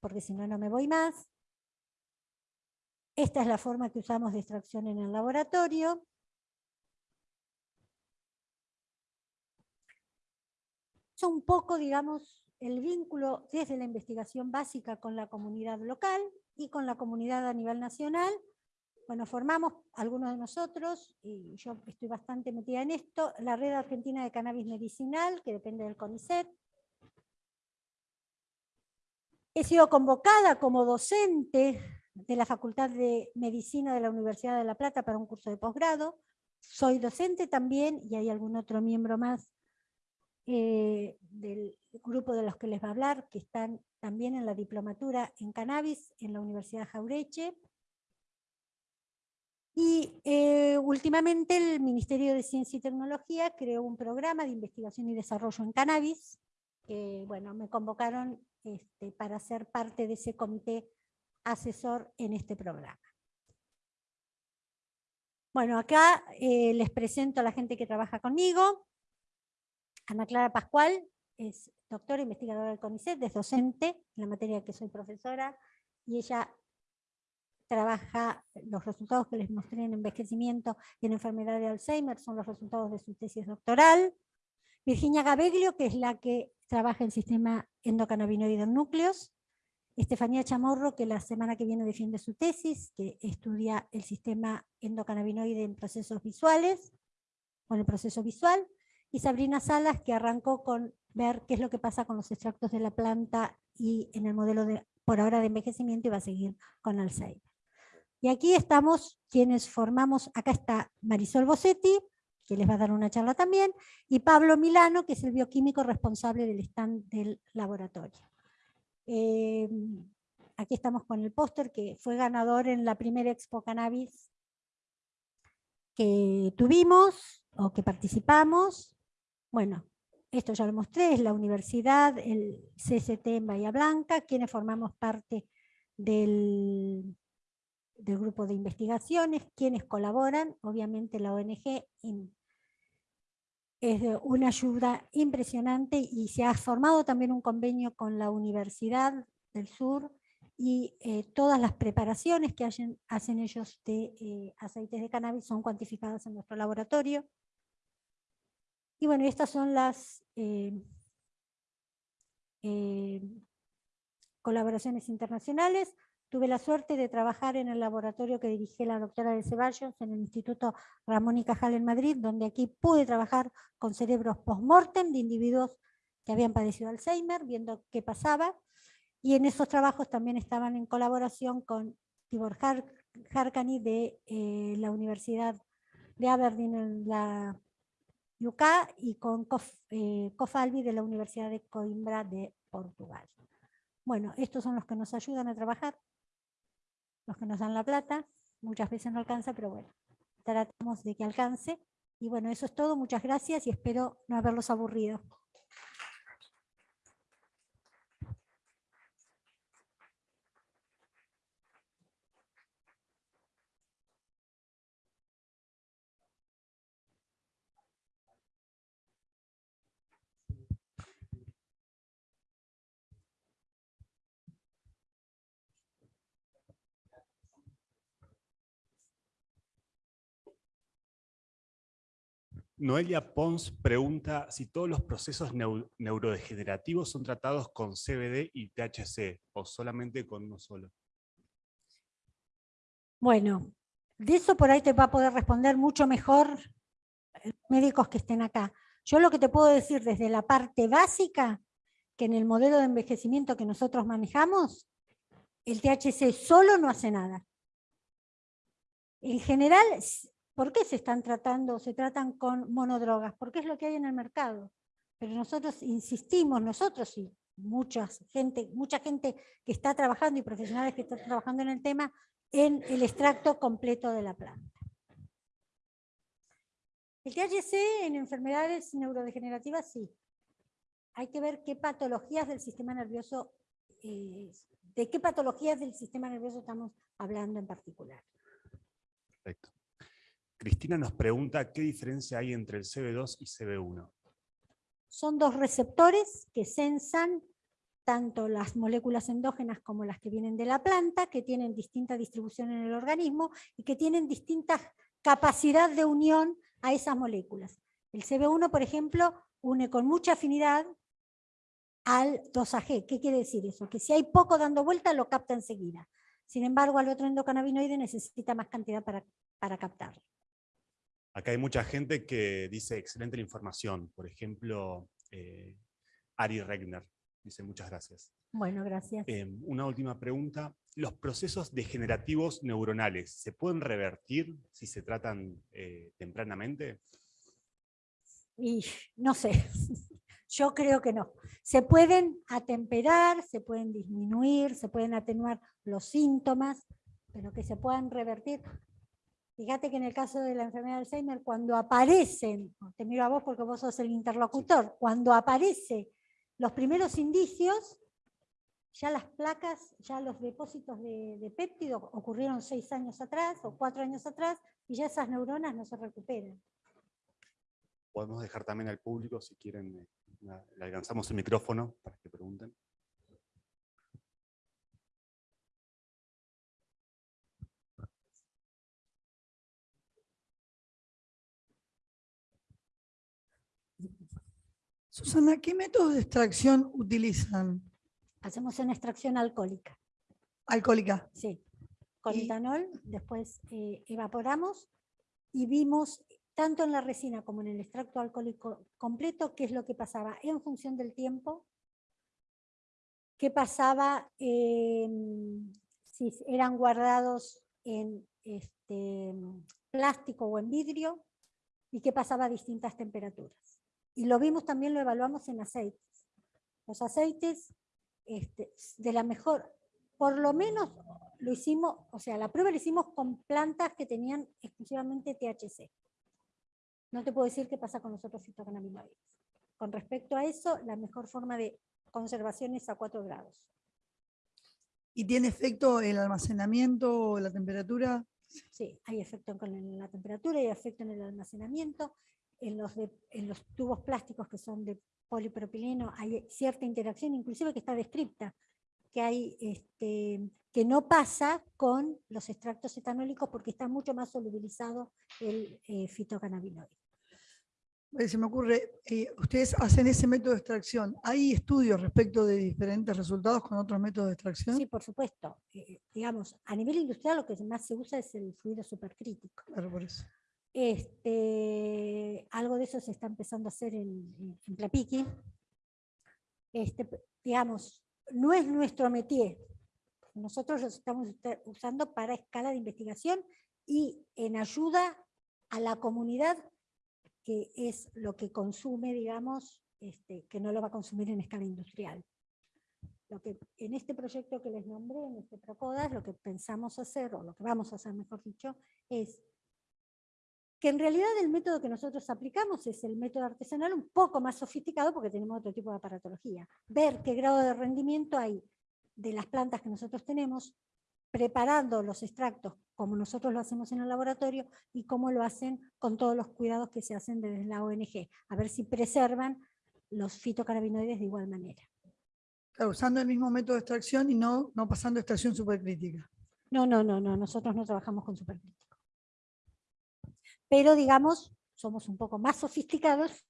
porque si no, no me voy más. Esta es la forma que usamos de extracción en el laboratorio. Es un poco, digamos, el vínculo desde la investigación básica con la comunidad local y con la comunidad a nivel nacional. Bueno, formamos algunos de nosotros, y yo estoy bastante metida en esto, la Red Argentina de Cannabis Medicinal, que depende del CONICET. He sido convocada como docente de la Facultad de Medicina de la Universidad de La Plata para un curso de posgrado. Soy docente también, y hay algún otro miembro más eh, del grupo de los que les va a hablar, que están también en la diplomatura en cannabis en la Universidad Jaureche. Y eh, últimamente el Ministerio de Ciencia y Tecnología creó un programa de investigación y desarrollo en cannabis. que bueno, me convocaron este, para ser parte de ese comité asesor en este programa. Bueno, acá eh, les presento a la gente que trabaja conmigo. Ana Clara Pascual es doctora investigadora del CONICET, es docente en la materia que soy profesora, y ella trabaja los resultados que les mostré en envejecimiento y en enfermedad de Alzheimer, son los resultados de su tesis doctoral. Virginia Gabeglio, que es la que trabaja en sistema endocannabinoide en núcleos, Estefanía Chamorro, que la semana que viene defiende su tesis, que estudia el sistema endocannabinoide en procesos visuales, en el proceso visual, y Sabrina Salas, que arrancó con ver qué es lo que pasa con los extractos de la planta y en el modelo de, por ahora de envejecimiento y va a seguir con Alzheimer. Y aquí estamos quienes formamos, acá está Marisol Bossetti, que les va a dar una charla también, y Pablo Milano, que es el bioquímico responsable del stand del laboratorio. Eh, aquí estamos con el póster que fue ganador en la primera Expo Cannabis que tuvimos o que participamos. Bueno, esto ya lo mostré, es la universidad, el CST en Bahía Blanca, quienes formamos parte del grupo de investigaciones, quienes colaboran, obviamente la ONG es una ayuda impresionante y se ha formado también un convenio con la Universidad del Sur y eh, todas las preparaciones que hacen, hacen ellos de eh, aceites de cannabis son cuantificadas en nuestro laboratorio. Y bueno, estas son las eh, colaboraciones internacionales. Tuve la suerte de trabajar en el laboratorio que dirigía la doctora de Ceballos en el Instituto Ramón y Cajal en Madrid, donde aquí pude trabajar con cerebros post-mortem de individuos que habían padecido Alzheimer, viendo qué pasaba. Y en esos trabajos también estaban en colaboración con Tibor Har- Harkany de eh, la Universidad de Aberdeen en la UK y con Kof, eh, de la Universidad de Coimbra de Portugal. Bueno, estos son los que nos ayudan a trabajar, los que nos dan la plata, muchas veces no alcanza, pero bueno, tratamos de que alcance. Y bueno, eso es todo, muchas gracias y espero no haberlos aburrido. Noelia Pons pregunta si todos los procesos neu- neurodegenerativos son tratados con CBD y THC o solamente con uno solo. Bueno, de eso por ahí te va a poder responder mucho mejor eh, médicos que estén acá. Yo lo que te puedo decir desde la parte básica, que en el modelo de envejecimiento que nosotros manejamos, el THC solo no hace nada. En general, ¿por qué se están tratando, se tratan con monodrogas? Porque es lo que hay en el mercado. Pero nosotros insistimos, nosotros y mucha gente, mucha gente que está trabajando y profesionales que están trabajando en el tema, en el extracto completo de la planta. El THC en enfermedades neurodegenerativas sí. Hay que ver qué patologías del sistema nervioso, eh, de qué patologías del sistema nervioso estamos hablando en particular. Perfecto. Cristina nos pregunta qué diferencia hay entre el CB2 y CB1. Son dos receptores que sensan tanto las moléculas endógenas como las que vienen de la planta, que tienen distinta distribución en el organismo y que tienen distinta capacidad de unión a esas moléculas. El CB1, por ejemplo, une con mucha afinidad al 2AG. ¿Qué quiere decir eso? Que si hay poco dando vuelta, lo capta enseguida. Sin embargo, al otro endocannabinoide necesita más cantidad para, para captarlo. Acá hay mucha gente que dice excelente la información. Por ejemplo, eh, Ari Regner dice muchas gracias. Bueno, gracias. Eh, una última pregunta. ¿Los procesos degenerativos neuronales se pueden revertir si se tratan eh, tempranamente? Y no sé, yo creo que no. Se pueden atemperar, se pueden disminuir, se pueden atenuar los síntomas, pero que se puedan revertir. Fíjate que en el caso de la enfermedad de Alzheimer, cuando aparecen, te miro a vos porque vos sos el interlocutor, cuando aparece los primeros indicios, ya las placas, ya los depósitos de, de péptido ocurrieron seis años atrás o cuatro años atrás y ya esas neuronas no se recuperan. Podemos dejar también al público, si quieren, eh, le alcanzamos el micrófono para que pregunten. Susana, ¿qué métodos de extracción utilizan? Hacemos una extracción alcohólica. Alcohólica. Sí, con Y- etanol, después eh, evaporamos y vimos tanto en la resina como en el extracto alcohólico completo qué es lo que pasaba en función del tiempo, qué pasaba em, si eran guardados en este, plástico o en vidrio y qué pasaba a distintas temperaturas. Y lo vimos también, lo evaluamos en aceites. Los aceites este, de la mejor, por lo menos lo hicimos, o sea, la prueba la hicimos con plantas que tenían exclusivamente THC. No te puedo decir qué pasa con los otros fitocannabinoides. Con respecto a eso, la mejor forma de conservación es a 4 grados. ¿Y tiene efecto el almacenamiento o la temperatura? Sí, hay efecto con la temperatura, hay efecto en el almacenamiento. En los, de- en los tubos plásticos que son de polipropileno hay cierta interacción, inclusive que está descripta, que, hay, este, que no pasa con los extractos etanólicos porque está mucho más solubilizado el eh, fitocannabinoide. Eh, Se me ocurre, eh, ustedes hacen ese método de extracción. ¿Hay estudios respecto de diferentes resultados con otros métodos de extracción? Sí, por supuesto. Eh, digamos, a nivel industrial lo que más se usa es el fluido supercrítico. Claro, por eso. Este, algo de eso se está empezando a hacer en, en- Plapiqui. Este, digamos, no es nuestro métier. Nosotros los estamos usando para escala de investigación y en ayuda a la comunidad que es lo que consume, digamos, este, que no lo va a consumir en escala industrial. Lo que, en este proyecto que les nombré, en este Procodas, lo que pensamos hacer, o lo que vamos a hacer, mejor dicho, es que en realidad el método que nosotros aplicamos es el método artesanal un poco más sofisticado porque tenemos otro tipo de aparatología. Ver qué grado de rendimiento hay de las plantas que nosotros tenemos, preparando los extractos como nosotros lo hacemos en el laboratorio y cómo lo hacen con todos los cuidados que se hacen desde la ONG, a ver si preservan los fitocannabinoides de igual manera. Claro, usando el mismo método de extracción y no, no pasando extracción supercrítica. No, no, no, no, nosotros no trabajamos con supercrítico. Pero digamos, somos un poco más sofisticados